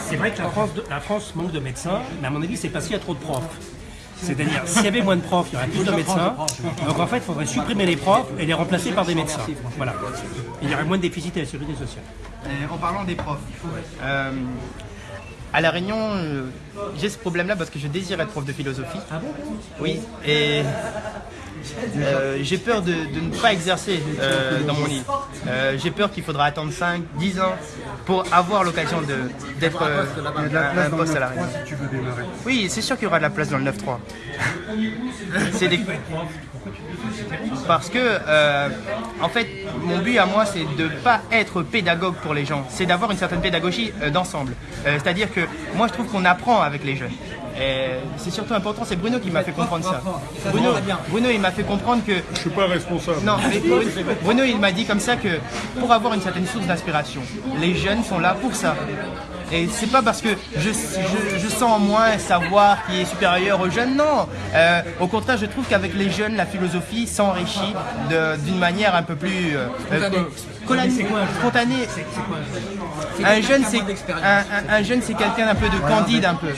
C'est vrai que la France, la France manque de médecins, mais à mon avis, c'est parce qu'il y a trop de profs. C'est-à-dire, s'il y avait moins de profs, il y aurait plus de médecins. Donc en fait, il faudrait supprimer les profs et les remplacer par des médecins. Voilà. Il y aurait moins de déficit à la sécurité sociale. En parlant des profs, euh, à La Réunion, euh, j'ai ce problème-là parce que je désire être prof de philosophie. Ah bon? Oui, et euh, j'ai peur de, de ne pas exercer euh, dans mon île. Euh, j'ai peur qu'il faudra attendre 5, 10 ans pour avoir l'occasion d'être euh, un, poste à La 9-3 Réunion. si tu veux démarrer. Oui, c'est sûr qu'il y aura de la place dans le 9-3. C'est des... Parce que, euh, en fait, mon but à moi, c'est de ne pas être pédagogue pour les gens. C'est d'avoir une certaine pédagogie euh, d'ensemble. Euh, C'est-à-dire que moi, je trouve qu'on apprend avec les jeunes. C'est surtout important, c'est Bruno qui m'a fait comprendre ça. Bruno, Bruno il m'a fait comprendre que Je suis pas responsable. non, mais Bruno, Bruno, il m'a dit comme ça que pour avoir une certaine source d'inspiration, les jeunes sont là pour ça. Et c'est pas parce que je, je, je sens en moi un savoir qui est supérieur aux jeunes, non. Euh, au contraire, je trouve qu'avec les jeunes, la philosophie s'enrichit de- d'une manière un peu plus euh, euh, spontanée. Un jeune, c'est un, un- un jeune, c'est quelqu'un d'un peu de candide, un peu.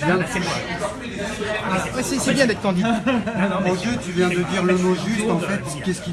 C'est bien d'être candide. Mon Dieu, tu viens de dire le mot juste, en fait, qu'est-ce qui